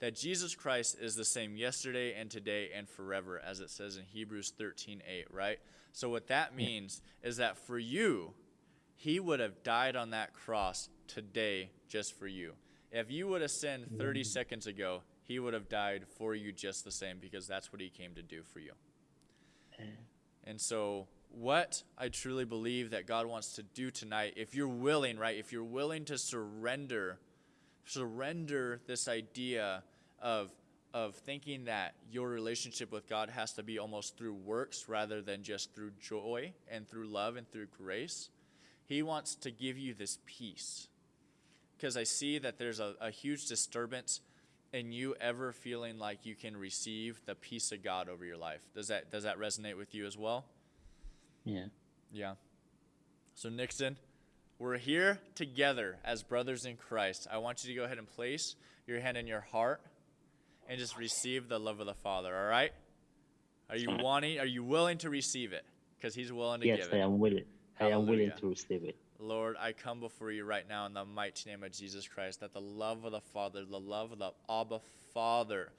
that Jesus Christ is the same yesterday and today and forever, as it says in Hebrews 13 8, right? So, what that means is that for you, He would have died on that cross today just for you. If you would have sinned 30 mm. seconds ago, He would have died for you just the same because that's what He came to do for you. And so, what I truly believe that God wants to do tonight, if you're willing, right, if you're willing to surrender, surrender this idea of of thinking that your relationship with God has to be almost through works rather than just through joy and through love and through grace. He wants to give you this peace. Because I see that there's a, a huge disturbance in you ever feeling like you can receive the peace of God over your life. Does that does that resonate with you as well? Yeah. Yeah. So, Nixon, we're here together as brothers in Christ. I want you to go ahead and place your hand in your heart and just receive the love of the Father, all right? Are you wanting, are you willing to receive it? Because He's willing to Yes, give I am willing. I am willing to receive it. Lord, I come before you right now in the mighty name of Jesus Christ, that the love of the Father, the love of the Abba Father,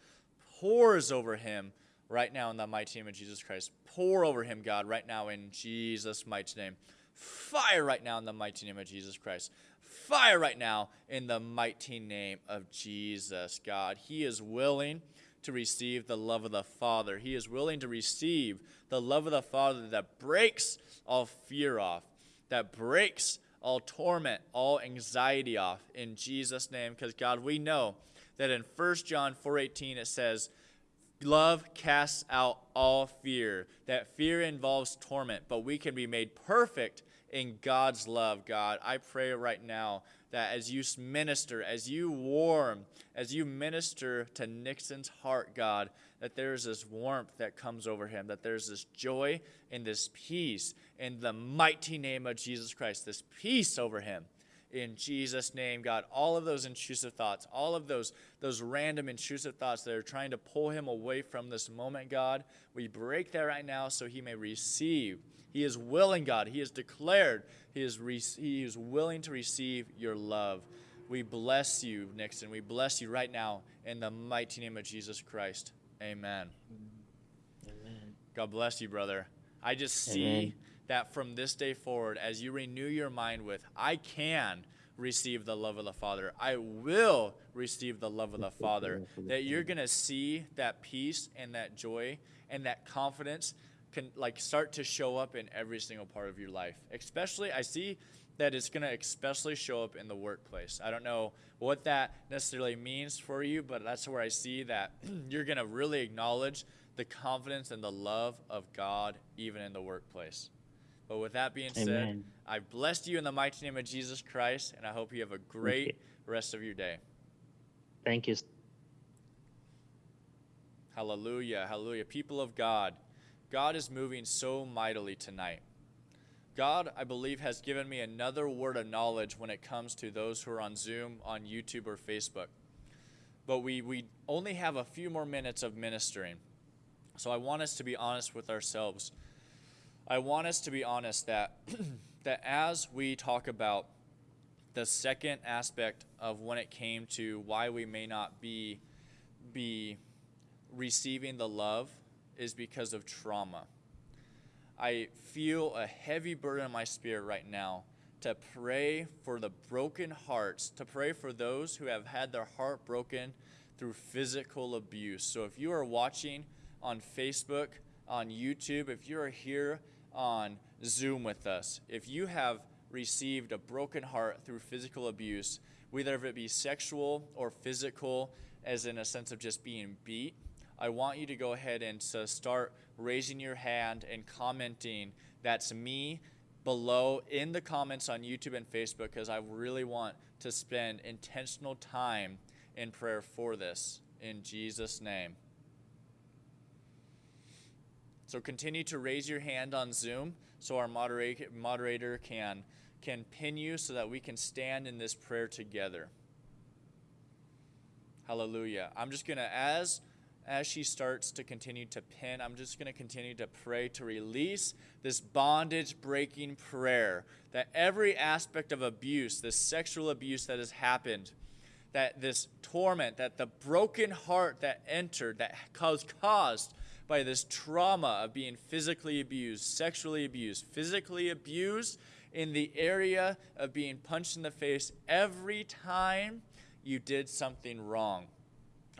pours over him right now in the mighty name of Jesus Christ. Pour over him, God, right now in Jesus' mighty name. Fire right now in the mighty name of Jesus Christ. Fire right now in the mighty name of Jesus, God. He is willing to receive the love of the Father. He is willing to receive the love of the Father that breaks all fear off, that breaks all torment, all anxiety off in Jesus' name. Because God, we know that in 1 John 4:18 it says, Love casts out all fear. That fear involves torment, but we can be made perfect in God's love, God. I pray right now that as you minister, as you warm, as you minister to Nixon's heart, God, that there's this warmth that comes over him, that there's this joy and this peace in the mighty name of Jesus Christ, this peace over him in Jesus' name, God. All of those intrusive thoughts, all of those, those random intrusive thoughts that are trying to pull him away from this moment, God, we break that right now so he may receive. He is willing, God. He has declared he is, re- he is willing to receive your love. We bless you, Nixon. We bless you right now in the mighty name of Jesus Christ. Amen. Amen. God bless you, brother. I just see Amen. that from this day forward, as you renew your mind with, I can receive the love of the Father, I will receive the love of the Father, that you're going to see that peace and that joy and that confidence can like start to show up in every single part of your life. Especially, I see that it's going to especially show up in the workplace. I don't know what that necessarily means for you, but that's where I see that you're going to really acknowledge the confidence and the love of God even in the workplace. But with that being said, Amen. I blessed you in the mighty name of Jesus Christ, and I hope you have a great rest of your day. Thank you. Hallelujah. Hallelujah. People of God, God is moving so mightily tonight. God, I believe, has given me another word of knowledge when it comes to those who are on Zoom, on YouTube, or Facebook. But we, we only have a few more minutes of ministering. So I want us to be honest with ourselves. I want us to be honest that, that as we talk about the second aspect of when it came to why we may not be, be receiving the love is because of trauma. I feel a heavy burden in my spirit right now to pray for the broken hearts, to pray for those who have had their heart broken through physical abuse. So if you are watching on Facebook, on YouTube, if you are here on Zoom with us, if you have received a broken heart through physical abuse, whether it be sexual or physical, as in a sense of just being beat, I want you to go ahead and to start raising your hand and commenting. That's me below in the comments on YouTube and Facebook because I really want to spend intentional time in prayer for this in Jesus' name. So continue to raise your hand on Zoom so our moderator, moderator can, can pin you so that we can stand in this prayer together. Hallelujah. I'm just going to, as as she starts to continue to pin, I'm just going to continue to pray to release this bondage breaking prayer that every aspect of abuse, this sexual abuse that has happened, that this torment, that the broken heart that entered, that was caused by this trauma of being physically abused, sexually abused, physically abused in the area of being punched in the face every time you did something wrong.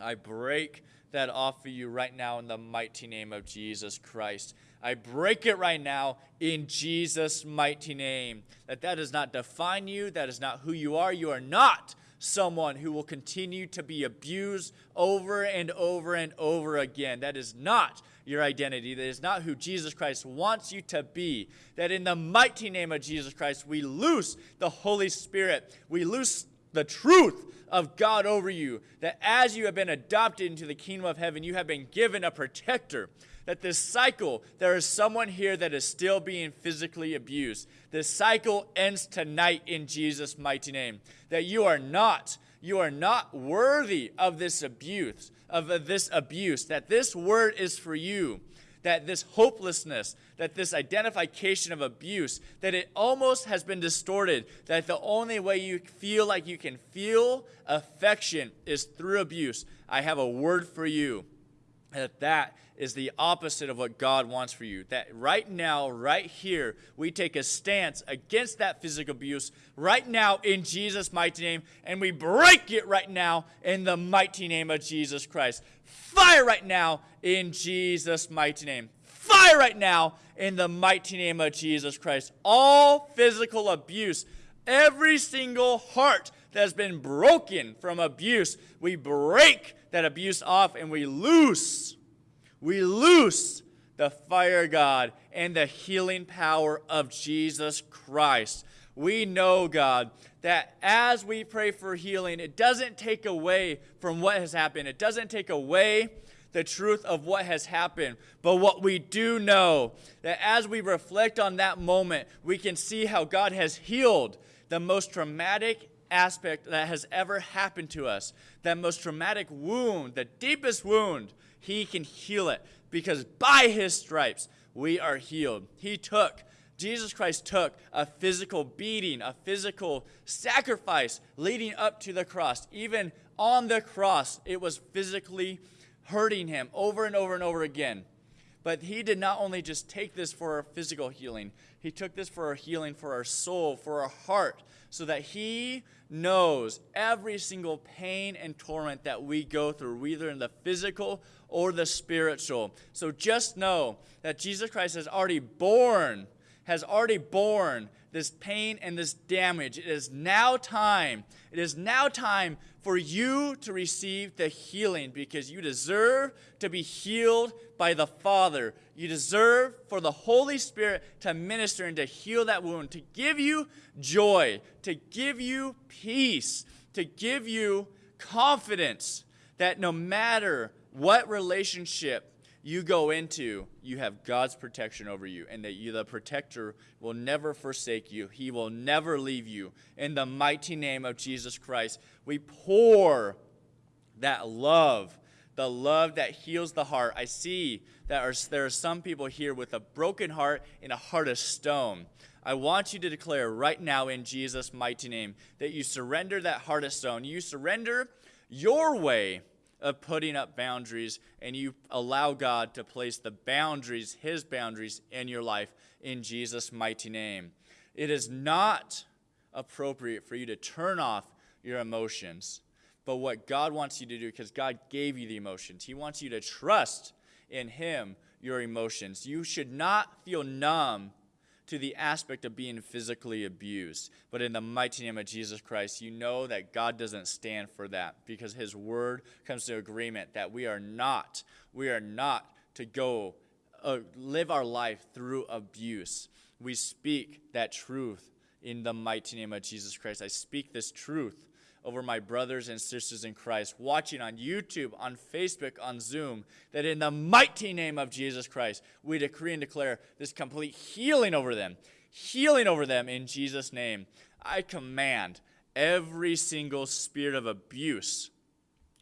I break that off of you right now in the mighty name of Jesus Christ. I break it right now in Jesus' mighty name. That that does not define you, that is not who you are. You are not someone who will continue to be abused over and over and over again. That is not your identity. That is not who Jesus Christ wants you to be. That in the mighty name of Jesus Christ, we loose the Holy Spirit. We loose the truth of God over you, that as you have been adopted into the kingdom of heaven, you have been given a protector. That this cycle, there is someone here that is still being physically abused. This cycle ends tonight in Jesus' mighty name. That you are not, you are not worthy of this abuse, of this abuse. That this word is for you that this hopelessness, that this identification of abuse, that it almost has been distorted, that the only way you feel like you can feel affection is through abuse. I have a word for you that that is the opposite of what God wants for you. That right now, right here, we take a stance against that physical abuse right now in Jesus' mighty name, and we break it right now in the mighty name of Jesus Christ. Fire right now in Jesus' mighty name. Fire right now in the mighty name of Jesus Christ. All physical abuse, every single heart that has been broken from abuse, we break that abuse off and we loose We loose the fire God and the healing power of Jesus Christ. We know, God, that as we pray for healing, it doesn't take away from what has happened. It doesn't take away the truth of what has happened. But what we do know that as we reflect on that moment, we can see how God has healed the most traumatic aspect that has ever happened to us. That most traumatic wound, the deepest wound, He can heal it because by His stripes we are healed. He took Jesus Christ took a physical beating, a physical sacrifice leading up to the cross. Even on the cross, it was physically hurting him over and over and over again. But he did not only just take this for our physical healing, he took this for our healing for our soul, for our heart, so that he knows every single pain and torment that we go through, either in the physical or the spiritual. So just know that Jesus Christ has already borne has already borne this pain and this damage. It is now time. It is now time for you to receive the healing because you deserve to be healed by the Father. You deserve for the Holy Spirit to minister and to heal that wound, to give you joy, to give you peace, to give you confidence that no matter what relationship you go into, you have God's protection over you, and that you, the protector, will never forsake you. He will never leave you. In the mighty name of Jesus Christ, we pour that love, the love that heals the heart. I see that are, there are some people here with a broken heart and a heart of stone. I want you to declare right now in Jesus' mighty name that you surrender that heart of stone. You surrender your way of putting up boundaries and you allow God to place the boundaries, His boundaries, in your life in Jesus' mighty name. It is not appropriate for you to turn off your emotions, but what God wants you to do, because God gave you the emotions, He wants you to trust in Him your emotions. You should not feel numb to the aspect of being physically abused. But in the mighty name of Jesus Christ, you know that God doesn't stand for that because his word comes to agreement that we are not, we are not to go uh, live our life through abuse. We speak that truth in the mighty name of Jesus Christ. I speak this truth over my brothers and sisters in Christ watching on YouTube, on Facebook, on Zoom, that in the mighty name of Jesus Christ, we decree and declare this complete healing over them, healing over them in Jesus' name. I command every single spirit of abuse,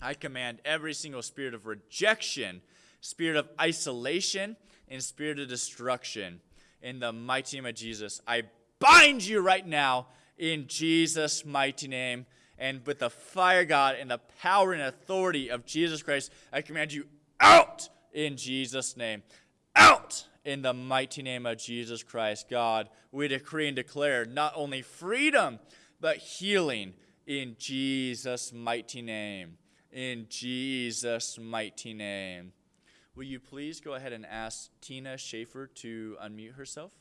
I command every single spirit of rejection, spirit of isolation, and spirit of destruction in the mighty name of Jesus. I bind you right now in Jesus' mighty name and with the fire God and the power and authority of Jesus Christ, I command you out in Jesus' name. Out in the mighty name of Jesus Christ. God, we decree and declare not only freedom, but healing in Jesus' mighty name. In Jesus' mighty name. Will you please go ahead and ask Tina Schaefer to unmute herself?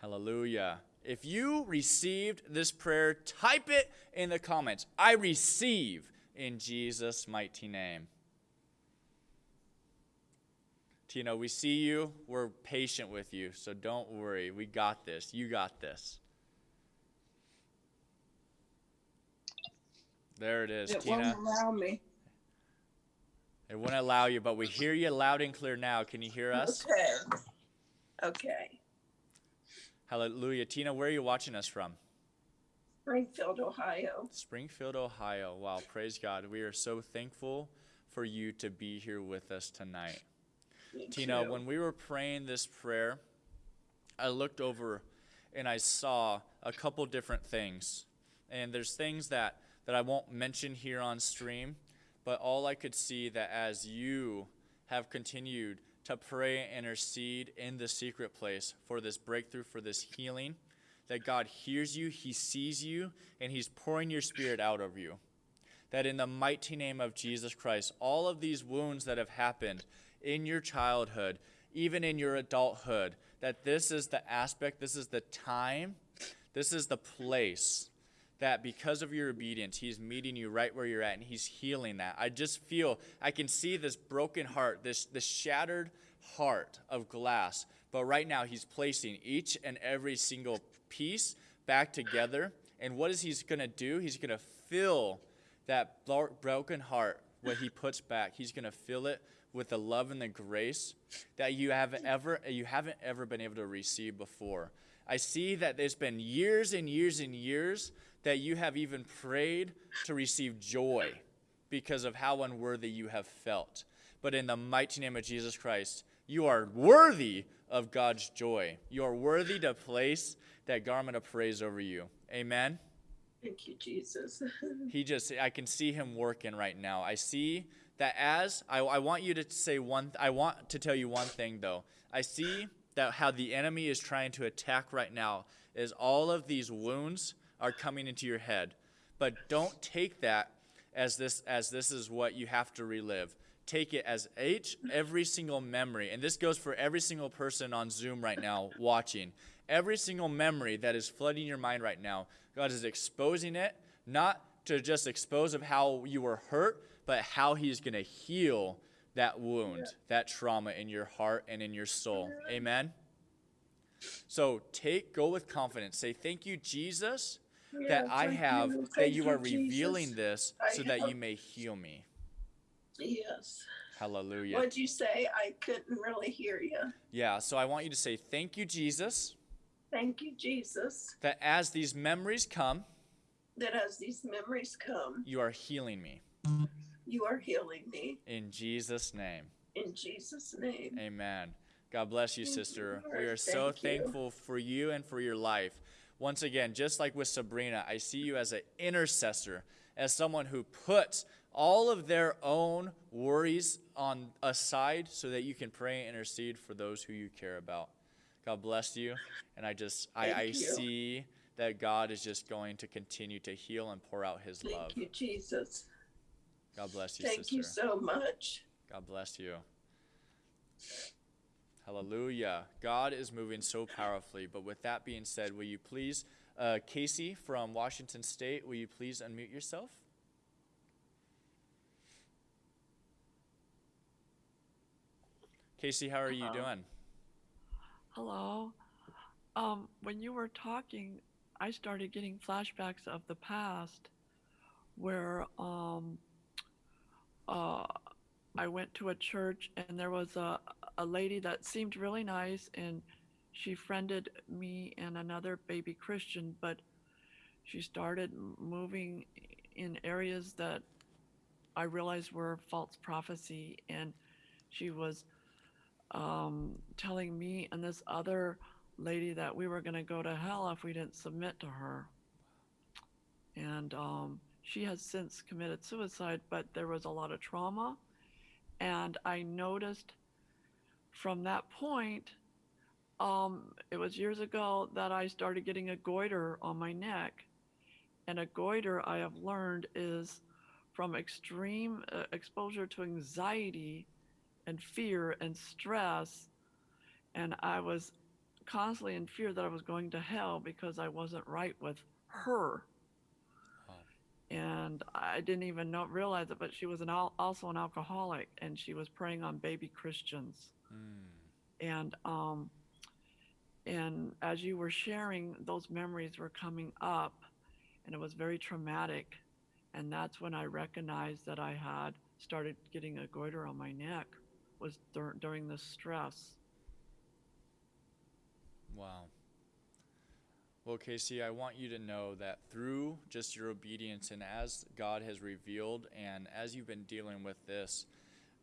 Hallelujah. If you received this prayer, type it in the comments. I receive in Jesus' mighty name. Tina, we see you. We're patient with you, so don't worry. We got this. You got this. There it is, It Tina. won't allow me. It won't allow you, but we hear you loud and clear now. Can you hear us? Okay. Okay. Hallelujah. Tina, where are you watching us from? Springfield, Ohio. Springfield, Ohio. Wow, praise God. We are so thankful for you to be here with us tonight. Me Tina, too. when we were praying this prayer, I looked over and I saw a couple different things. And there's things that, that I won't mention here on stream, but all I could see that as you have continued to pray and intercede in the secret place for this breakthrough, for this healing, that God hears you, He sees you, and He's pouring your spirit out over you. That in the mighty name of Jesus Christ, all of these wounds that have happened in your childhood, even in your adulthood, that this is the aspect, this is the time, this is the place that because of your obedience, He's meeting you right where you're at and He's healing that. I just feel, I can see this broken heart, this, this shattered heart of glass. But right now, He's placing each and every single piece back together. And what is He's going to do? He's going to fill that broken heart, what He puts back, He's going to fill it with the love and the grace that you have ever you haven't ever been able to receive before. I see that there's been years and years and years that you have even prayed to receive joy because of how unworthy you have felt. But in the mighty name of Jesus Christ, you are worthy of God's joy. You are worthy to place that garment of praise over you. Amen. Thank you, Jesus. He just, I can see him working right now. I see that as, I, I want you to say one, I want to tell you one thing though. I see that how the enemy is trying to attack right now is all of these wounds are coming into your head. But don't take that as this, as this is what you have to relive. Take it as each, every single memory, and this goes for every single person on Zoom right now watching. Every single memory that is flooding your mind right now, God is exposing it, not to just expose of how you were hurt, but how He's going to heal that wound, that trauma in your heart and in your soul. Amen. So take, go with confidence. Say, Thank you, Jesus, that I have, you. that you you, are revealing this so that you may heal me. Yes. Hallelujah. What'd you say? I couldn't really hear you. Yeah, so I want you to say, Thank you, Jesus, Thank you, Jesus, that as these memories come, that as these memories come, you are healing me. you are healing me. In Jesus' name. In Jesus' name. Amen. God bless you, you, sister. Lord. We are so Thank you. thankful for you and for your life. Once again, just like with Sabrina, I see you as an intercessor, as someone who puts all of their own worries on aside so that you can pray and intercede for those who you care about. God bless you. And I just I, Thank I you. see that God is just going to continue to heal and pour out his Thank love. Thank you, Jesus. God bless you, Thank sister. you so much. God bless you. Hallelujah. God is moving so powerfully. But with that being said, will you please, uh, Casey from Washington State, will you please unmute yourself? Casey, how are you doing? Hello. Um, when you were talking, I started getting flashbacks of the past where um, uh, I went to a church and there was a, a lady that seemed really nice and she friended me and another baby Christian, but she started moving in areas that I realized were false prophecy and she was um, telling me and this other lady that we were going to go to hell if we didn't submit to her. And um, she has since committed suicide, but there was a lot of trauma. And I noticed from that point, um, it was years ago that I started getting a goiter on my neck. And a goiter, I have learned, is from extreme uh, exposure to anxiety and fear and stress. And I was constantly in fear that I was going to hell because I wasn't right with her. Oh. And I didn't even know, realize it, but she was an al- also an alcoholic and she was preying on baby Christians. Mm. And um, and as you were sharing, those memories were coming up, and it was very traumatic. And that's when I recognized that I had started getting a goiter on my neck was dur- during the stress. Wow. Well, Casey, I want you to know that through just your obedience and as God has revealed and as you've been dealing with this,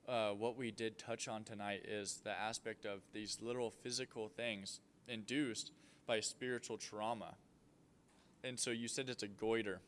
uh, what we did touch on tonight is the aspect of these literal physical things induced by spiritual trauma. And so you said it's a goiter,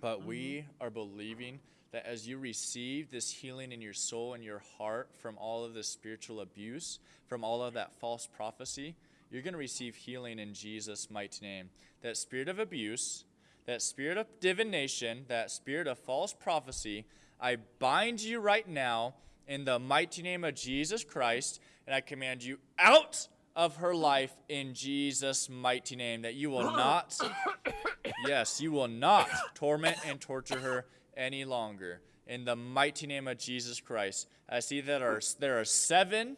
but we are believing that as you receive this healing in your soul and your heart from all of this spiritual abuse, from all of that false prophecy, you're going to receive healing in Jesus' mighty name. That spirit of abuse, that spirit of divination, that spirit of false prophecy, I bind you right now in the mighty name of Jesus Christ, and I command you out of her life in Jesus' mighty name, that you will not Yes, you will not torment and torture her any longer. In the mighty name of Jesus Christ, I see that are, there are seven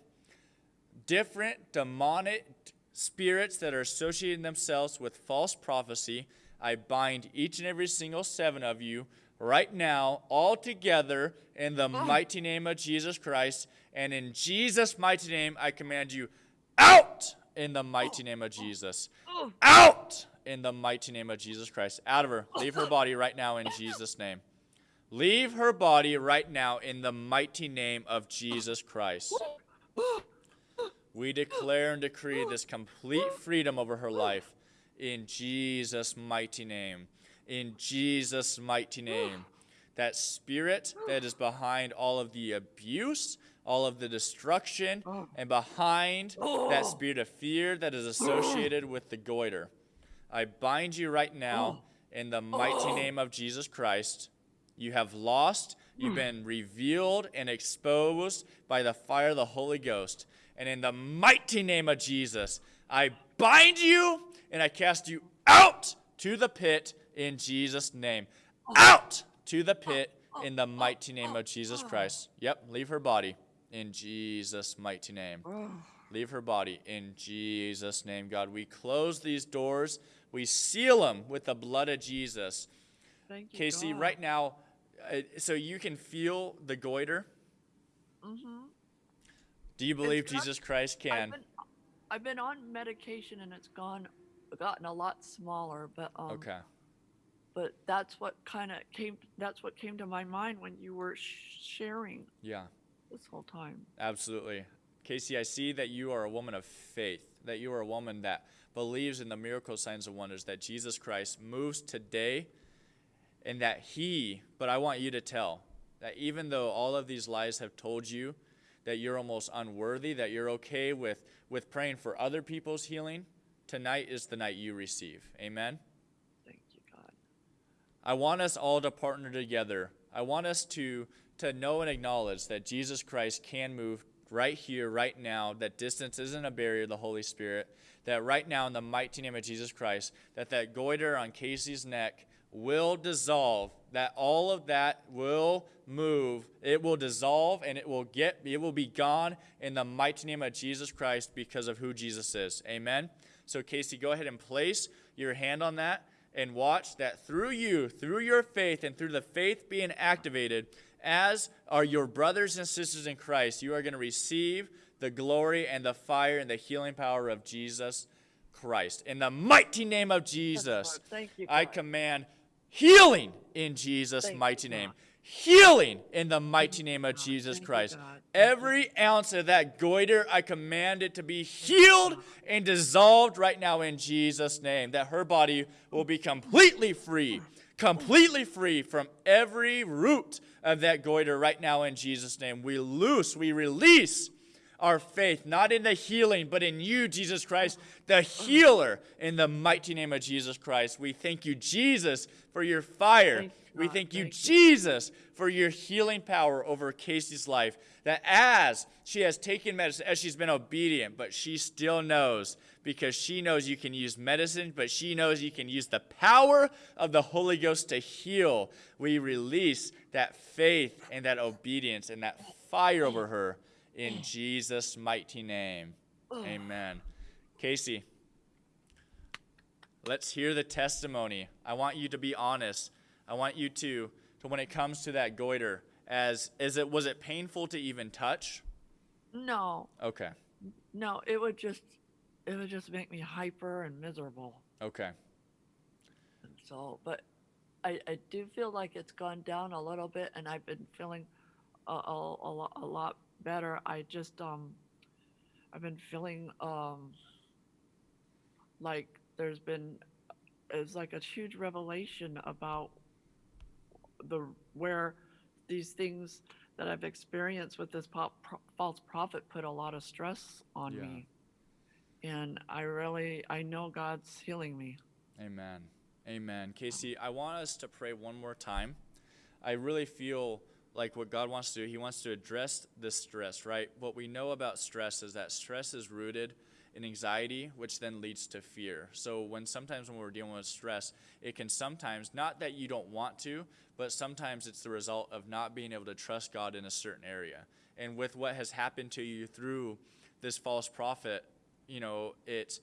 different demonic spirits that are associating themselves with false prophecy. I bind each and every single seven of you right now, all together, in the ah. mighty name of Jesus Christ. And in Jesus' mighty name, I command you out in the mighty name of Jesus. Oh. Out in the mighty name of Jesus Christ. Out of her. Leave her body right now in Jesus' name. Leave her body right now in the mighty name of Jesus Christ. We declare and decree this complete freedom over her life in Jesus' mighty name. In Jesus' mighty name. That spirit that is behind all of the abuse, all of the destruction, oh. and behind that oh. spirit of fear that is associated with the goiter. I bind you right now oh. in the mighty name of Jesus Christ. You have lost, you've hmm. been revealed and exposed by the fire of the Holy Ghost. And in the mighty name of Jesus, I bind you and I cast you out to the pit in Jesus' name. Out to the pit in the mighty name of Jesus Christ. Yep, leave her body in Jesus' mighty name. Leave her body in Jesus' name, God. We close these doors, we seal them with the blood of Jesus. Thank you, Casey, God. right now, uh, so you can feel the goiter. Mm-hmm. Do you believe It's not- Jesus Christ I've can? been, I've been on medication and it's gone, gotten a lot smaller, but um, Okay. But that's what kind of came. That's what came to my mind when you were sh- sharing Yeah, this whole time. absolutely. Casey, I see that you are a woman of faith, that you are a woman that believes in the miracle signs and wonders, that Jesus Christ moves today and that he, but I want you to tell that even though all of these lies have told you that you're almost unworthy, that you're okay with, with praying for other people's healing, tonight is the night you receive. Amen? I want us all to partner together. I want us to to know and acknowledge that Jesus Christ can move right here, right now, that distance isn't a barrier the Holy Spirit, that right now in the mighty name of Jesus Christ, that that goiter on Casey's neck will dissolve, that all of that will move, it will dissolve and it will get it will be gone in the mighty name of Jesus Christ because of who Jesus is. Amen. So Casey, go ahead and place your hand on that and watch that through you, through your faith, and through the faith being activated, as are your brothers and sisters in Christ, you are going to receive the glory and the fire and the healing power of Jesus Christ. In the mighty name of Jesus, Thank you, I command healing in Jesus' Thank mighty name. Healing in the mighty name of Jesus Christ. God. Thank you. Every ounce of that goiter, I command it to be healed and dissolved right now in Jesus' name. That her body will be completely free, completely free from every root of that goiter right now in Jesus' name. We loose, we release our faith, not in the healing, but in you, Jesus Christ, the healer, in the mighty name of Jesus Christ. We thank you, Jesus, for your fire. We thank you, Thank you. Jesus, for your healing power over Casey's life. That as she has taken medicine, as she's been obedient, but she still knows because she knows you can use medicine, but she knows you can use the power of the Holy Ghost to heal. We release that faith and that obedience and that fire over her in Jesus' mighty name. Oh. Amen. Casey, let's hear the testimony. I want you to be honest. I want you to, to when it comes to that goiter, as is it was it painful to even touch? No, Okay. no, it would just, it would just make me hyper and miserable. Okay. And so, but I, I do feel like it's gone down a little bit, and I've been feeling a, a, a, a lot better. I just um, I've been feeling um, like there's been it's like a huge revelation about the where these things that I've experienced with this pop, pro, false prophet put a lot of stress on Yeah. me, and I really I know God's healing me. Amen. Amen. Casey, I want us to pray one more time. I really feel like what God wants to do, He wants to address the stress, right? What we know about stress is that stress is rooted and anxiety, which then leads to fear. So when sometimes when we're dealing with stress, it can sometimes not that you don't want to, but sometimes it's the result of not being able to trust God in a certain area. And with what has happened to you through this false prophet, you know, it's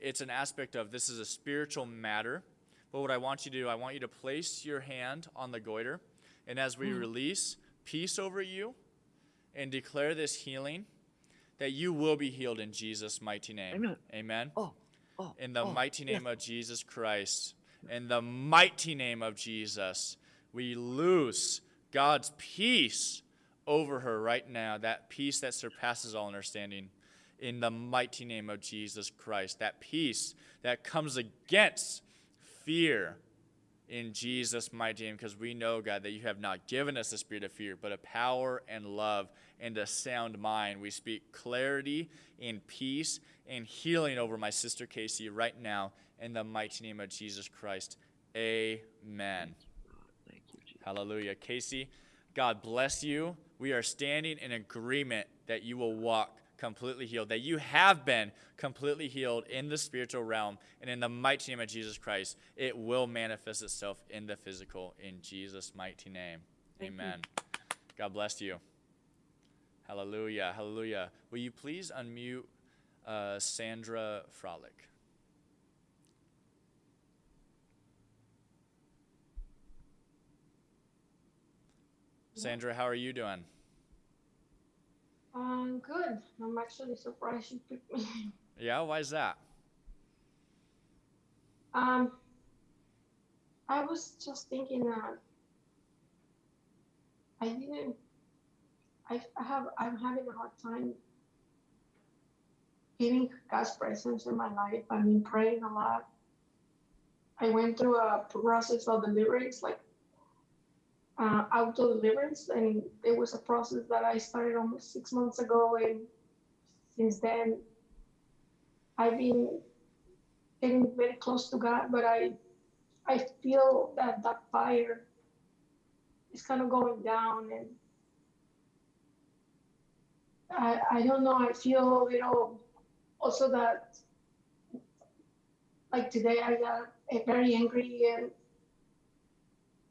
it's an aspect of this is a spiritual matter. But what I want you to do, I want you to place your hand on the goiter, and as we hmm. release peace over you and declare this healing, that you will be healed in Jesus' mighty name. Amen. Amen. Oh, oh, In the oh, mighty yes. name of Jesus Christ, in the mighty name of Jesus, we loose God's peace over her right now, that peace that surpasses all understanding. In the mighty name of Jesus Christ, that peace that comes against fear in Jesus' mighty name, because we know, God, that you have not given us a spirit of fear, but a power and love and a sound mind. We speak clarity and peace and healing over my sister Casey right now in the mighty name of Jesus Christ. Amen. Thank you, Jesus. Hallelujah. Casey, God bless you. We are standing in agreement that you will walk completely healed, that you have been completely healed in the spiritual realm, and in the mighty name of Jesus Christ, it will manifest itself in the physical in Jesus' mighty name. Amen. God bless you. Hallelujah. Hallelujah. Will you please unmute uh, Sandra Frolic? Sandra, how are you doing? Um, good. I'm actually surprised you picked me. Yeah, why is that? Um, I was just thinking that I didn't. I have. I'm having a hard time feeling God's presence in my life. I've been praying a lot. I went through a process of deliverance, like uh, auto deliverance, and it was a process that I started almost six months ago, and since then, I've been getting very close to God, but I I feel that that fire is kind of going down, and I I don't know. I feel you know also that like today I got uh, very angry and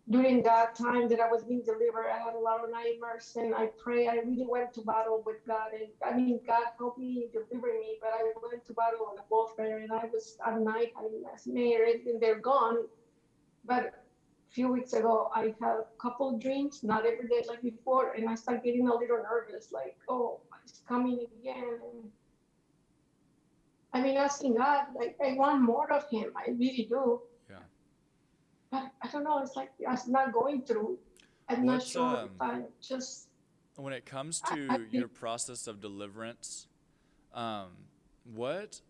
during that time that I was being delivered, I had a lot of nightmares and I pray. I really went to battle with God. And I mean, God helped me deliver me, but I went to battle on the warfare and I was at night having nightmares and they're gone. But a few weeks ago, I had a couple dreams, not every day like before, and I started getting a little nervous, like, oh, coming again. I mean, asking God, like, I want more of Him. I really do. Yeah. But I don't know. It's like I'm not going through. I'm not sure um, if I just. when it comes to I your process of deliverance um, what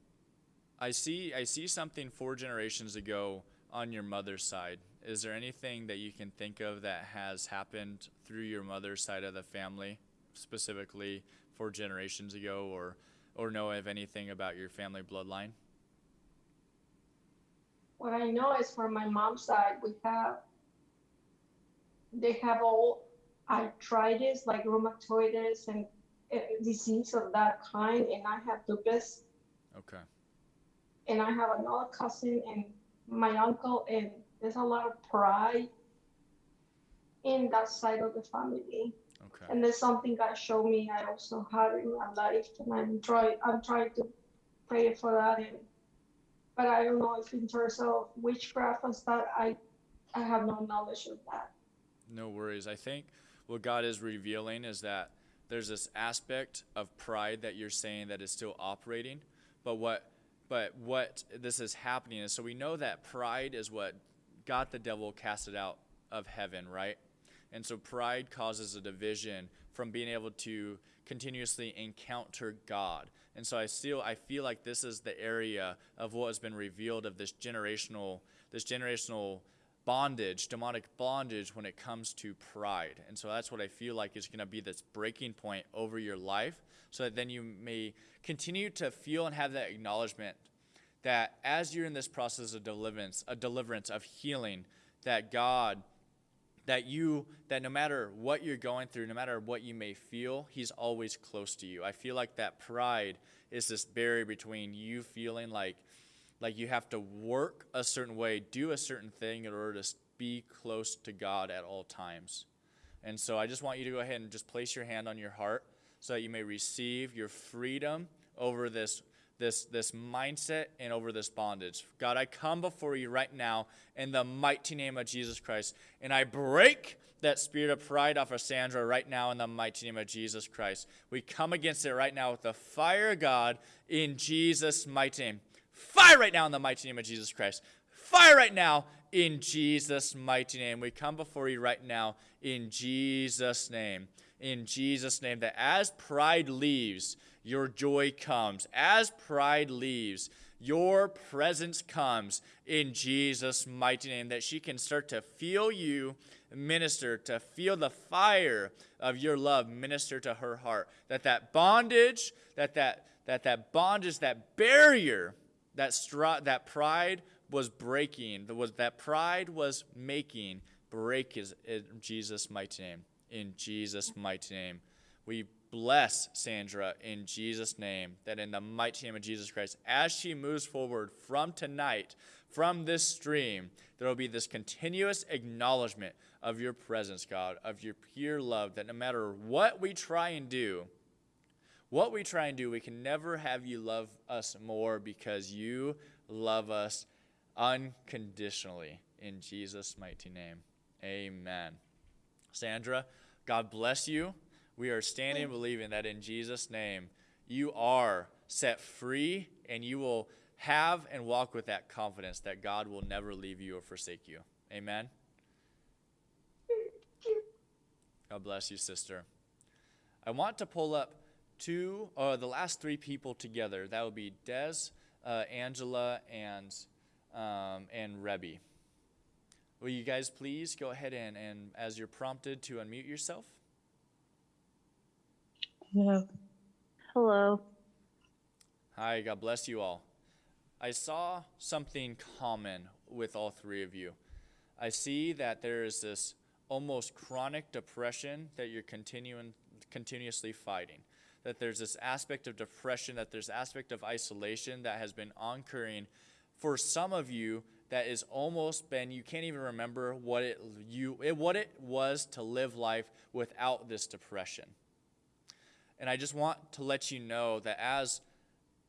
i see i see something four generations ago on your mother's side is there anything that you can think of that has happened through your mother's side of the family specifically four generations ago or or know of anything about your family bloodline What I know is from my mom's side, we have. They have all arthritis, like rheumatoids and uh, disease of that kind, and I have lupus, okay and I have another cousin and my uncle, and there's a lot of pride in that side of the family. Okay and there's something God showed me I also had in my life, and I'm trying I'm trying to pray for that, and but I don't know if in terms of witchcraft and stuff, I I have no knowledge of that. No worries. I think what God is revealing is that there's this aspect of pride that you're saying that is still operating, but what but what this is happening is so we know that pride is what got the devil casted out of heaven, right? And so pride causes a division from being able to continuously encounter God. And so I still I feel like this is the area of what has been revealed of this generational this generational bondage, demonic bondage when it comes to pride. And so that's what I feel like is going to be this breaking point over your life so that then you may continue to feel and have that acknowledgement that as you're in this process of deliverance, a deliverance of healing, that God that you that no matter what you're going through no matter what you may feel he's always close to you i feel like that pride is this barrier between you feeling like like you have to work a certain way, do a certain thing in order to be close to God at all times. And so I just want you to go ahead and just place your hand on your heart so that you may receive your freedom over this this this mindset and over this bondage. God, I come before you right now in the mighty name of Jesus Christ, and I break that spirit of pride off of Sandra right now in the mighty name of Jesus Christ. We come against it right now with the fire of God in Jesus' mighty name. Fire right now in the mighty name of Jesus Christ. Fire right now in Jesus' mighty name. We come before you right now in Jesus' name. In Jesus' name, that as pride leaves, your joy comes. As pride leaves, your presence comes in Jesus' mighty name, that she can start to feel you minister, to feel the fire of your love minister to her heart. That that bondage, that that that that bondage, that barrier, that str- that pride was breaking, that was that pride was making break is in Jesus' mighty name. In Jesus' mighty name. We bless Sandra in Jesus' name, that in the mighty name of Jesus Christ, as she moves forward from tonight, from this stream, there will be this continuous acknowledgement of your presence, God, of your pure love, that no matter what we try and do, what we try and do, we can never have you love us more because you love us unconditionally. In Jesus' mighty name, amen. Sandra, God bless you. We are standing and believing that in Jesus' name, you are set free and you will have and walk with that confidence that God will never leave you or forsake you. Amen. God bless you, sister. I want to pull up two, or the last three people together. That would be Des, uh, Angela, and um, and Rebby. Will you guys please go ahead and, and as you're prompted to unmute yourself? Hello. Hello. Hi, God bless you all. I saw something common with all three of you. I see that there is this almost chronic depression that you're continuing continuously fighting. That there's this aspect of depression, that there's aspect of isolation that has been occurring for some of you that is almost been you can't even remember what it you it, what it was to live life without this depression. And I just want to let you know that as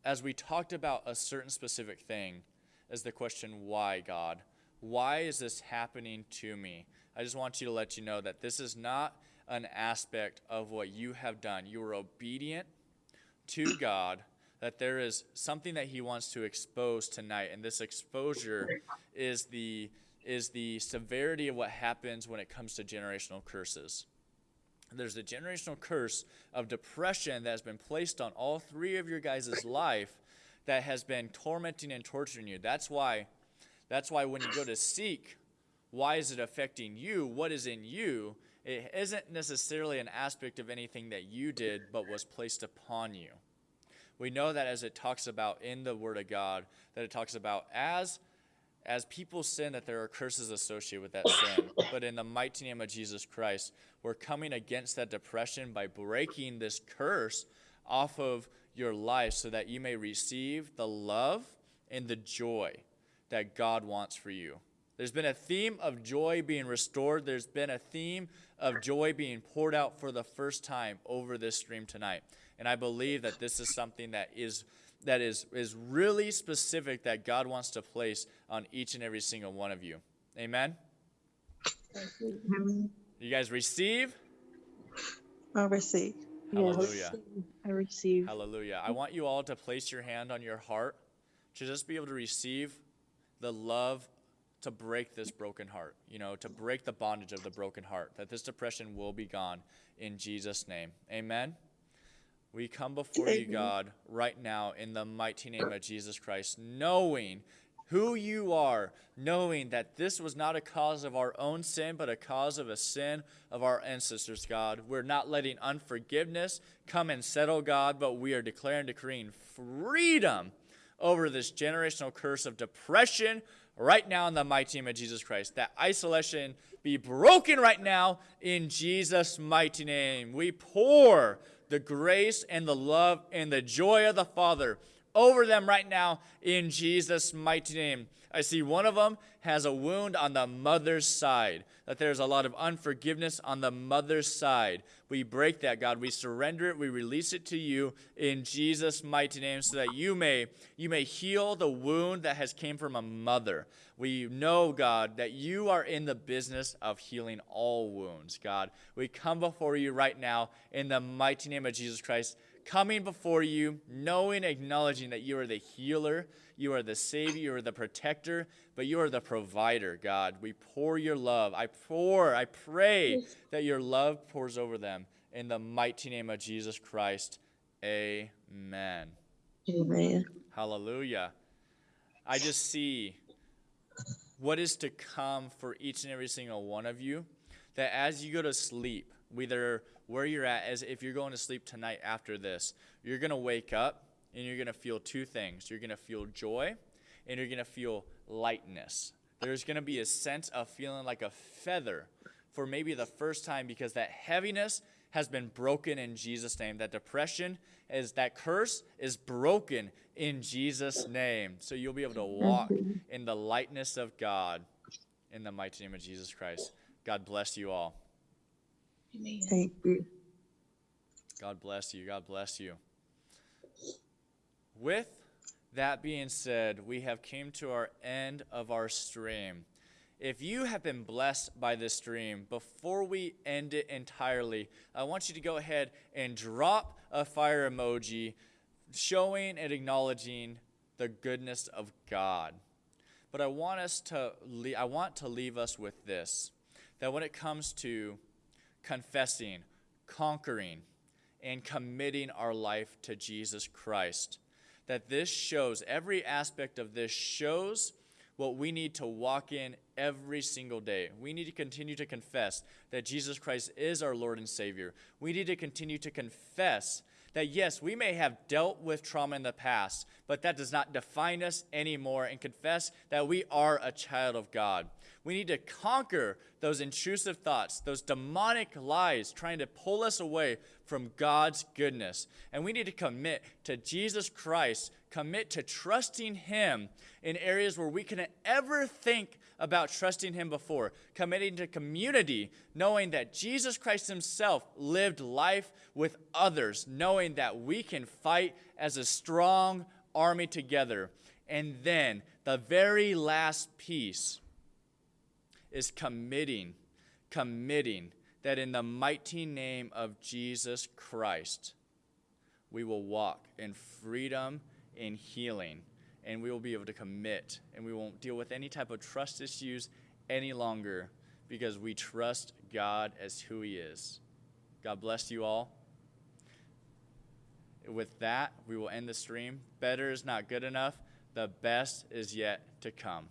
as we talked about a certain specific thing, as the question why God? Why is this happening to me? I just want you to let you know that this is not an aspect of what you have done. You were obedient to God, that there is something that He wants to expose tonight. And this exposure is the, is the severity of what happens when it comes to generational curses. There's a generational curse of depression that has been placed on all three of your guys' life that has been tormenting and torturing you. That's why, that's why when you go to seek why is it affecting you? What is in you? It isn't necessarily an aspect of anything that you did, but was placed upon you. We know that as it talks about in the Word of God, that it talks about as as people sin that there are curses associated with that sin. But in the mighty name of Jesus Christ, we're coming against that depression by breaking this curse off of your life so that you may receive the love and the joy that God wants for you. There's been a theme of joy being restored. There's been a theme of joy being poured out for the first time over this stream tonight. And I believe that this is something that is that is is really specific that God wants to place on each and every single one of you. Amen. You guys receive? I receive. Hallelujah. I receive. Hallelujah. I want you all to place your hand on your heart to just be able to receive the love to break this broken heart, you know, to break the bondage of the broken heart, that this depression will be gone in Jesus' name. Amen. We come before you, God, right now in the mighty name of Jesus Christ, knowing who you are, knowing that this was not a cause of our own sin, but a cause of a sin of our ancestors, God. We're not letting unforgiveness come and settle, God, but we are declaring, decreeing freedom over this generational curse of depression right now in the mighty name of Jesus Christ. That isolation be broken right now in Jesus' mighty name. We pour the grace and the love and the joy of the Father over them right now in Jesus' mighty name. I see one of them has a wound on the mother's side, that there's a lot of unforgiveness on the mother's side. We break that, God. We surrender it. We release it to you in Jesus' mighty name so that you may you may heal the wound that has came from a mother. We know, God, that you are in the business of healing all wounds, God. We come before you right now in the mighty name of Jesus Christ coming before you, knowing, acknowledging that you are the healer, you are the Savior, you are the protector, but you are the provider, God. We pour your love. I pour, I pray that your love pours over them in the mighty name of Jesus Christ. Amen. Amen. Hallelujah. I just see what is to come for each and every single one of you. That as you go to sleep, whether where you're at, as if you're going to sleep tonight after this, you're going to wake up and you're going to feel two things. You're going to feel joy and you're going to feel lightness. There's going to be a sense of feeling like a feather for maybe the first time because that heaviness has been broken in Jesus' name. That depression is that curse is broken in Jesus' name. So you'll be able to walk mm-hmm. in the lightness of God in the mighty name of Jesus Christ. God bless you all. Amen. Thank you. God bless you. God bless you. With that being said, we have came to our end of our stream. If you have been blessed by this stream, before we end it entirely, I want you to go ahead and drop a fire emoji showing and acknowledging the goodness of God. But I want us to I want to leave us with this that when it comes to confessing, conquering, and committing our life to Jesus Christ. That this shows, every aspect of this shows what we need to walk in every single day. We need to continue to confess that Jesus Christ is our Lord and Savior. We need to continue to confess that yes, we may have dealt with trauma in the past, but that does not define us anymore, and confess that we are a child of God. We need to conquer those intrusive thoughts, those demonic lies trying to pull us away from God's goodness. And we need to commit to Jesus Christ, commit to trusting Him in areas where we couldn't ever think about trusting Him before, committing to community, knowing that Jesus Christ Himself lived life with others, knowing that we can fight as a strong army together. And then the very last piece is committing, committing that in the mighty name of Jesus Christ, we will walk in freedom, in healing, and we will be able to commit, and we won't deal with any type of trust issues any longer because we trust God as who He is. God bless you all. With that, we will end the stream. Better is not good enough. The best is yet to come.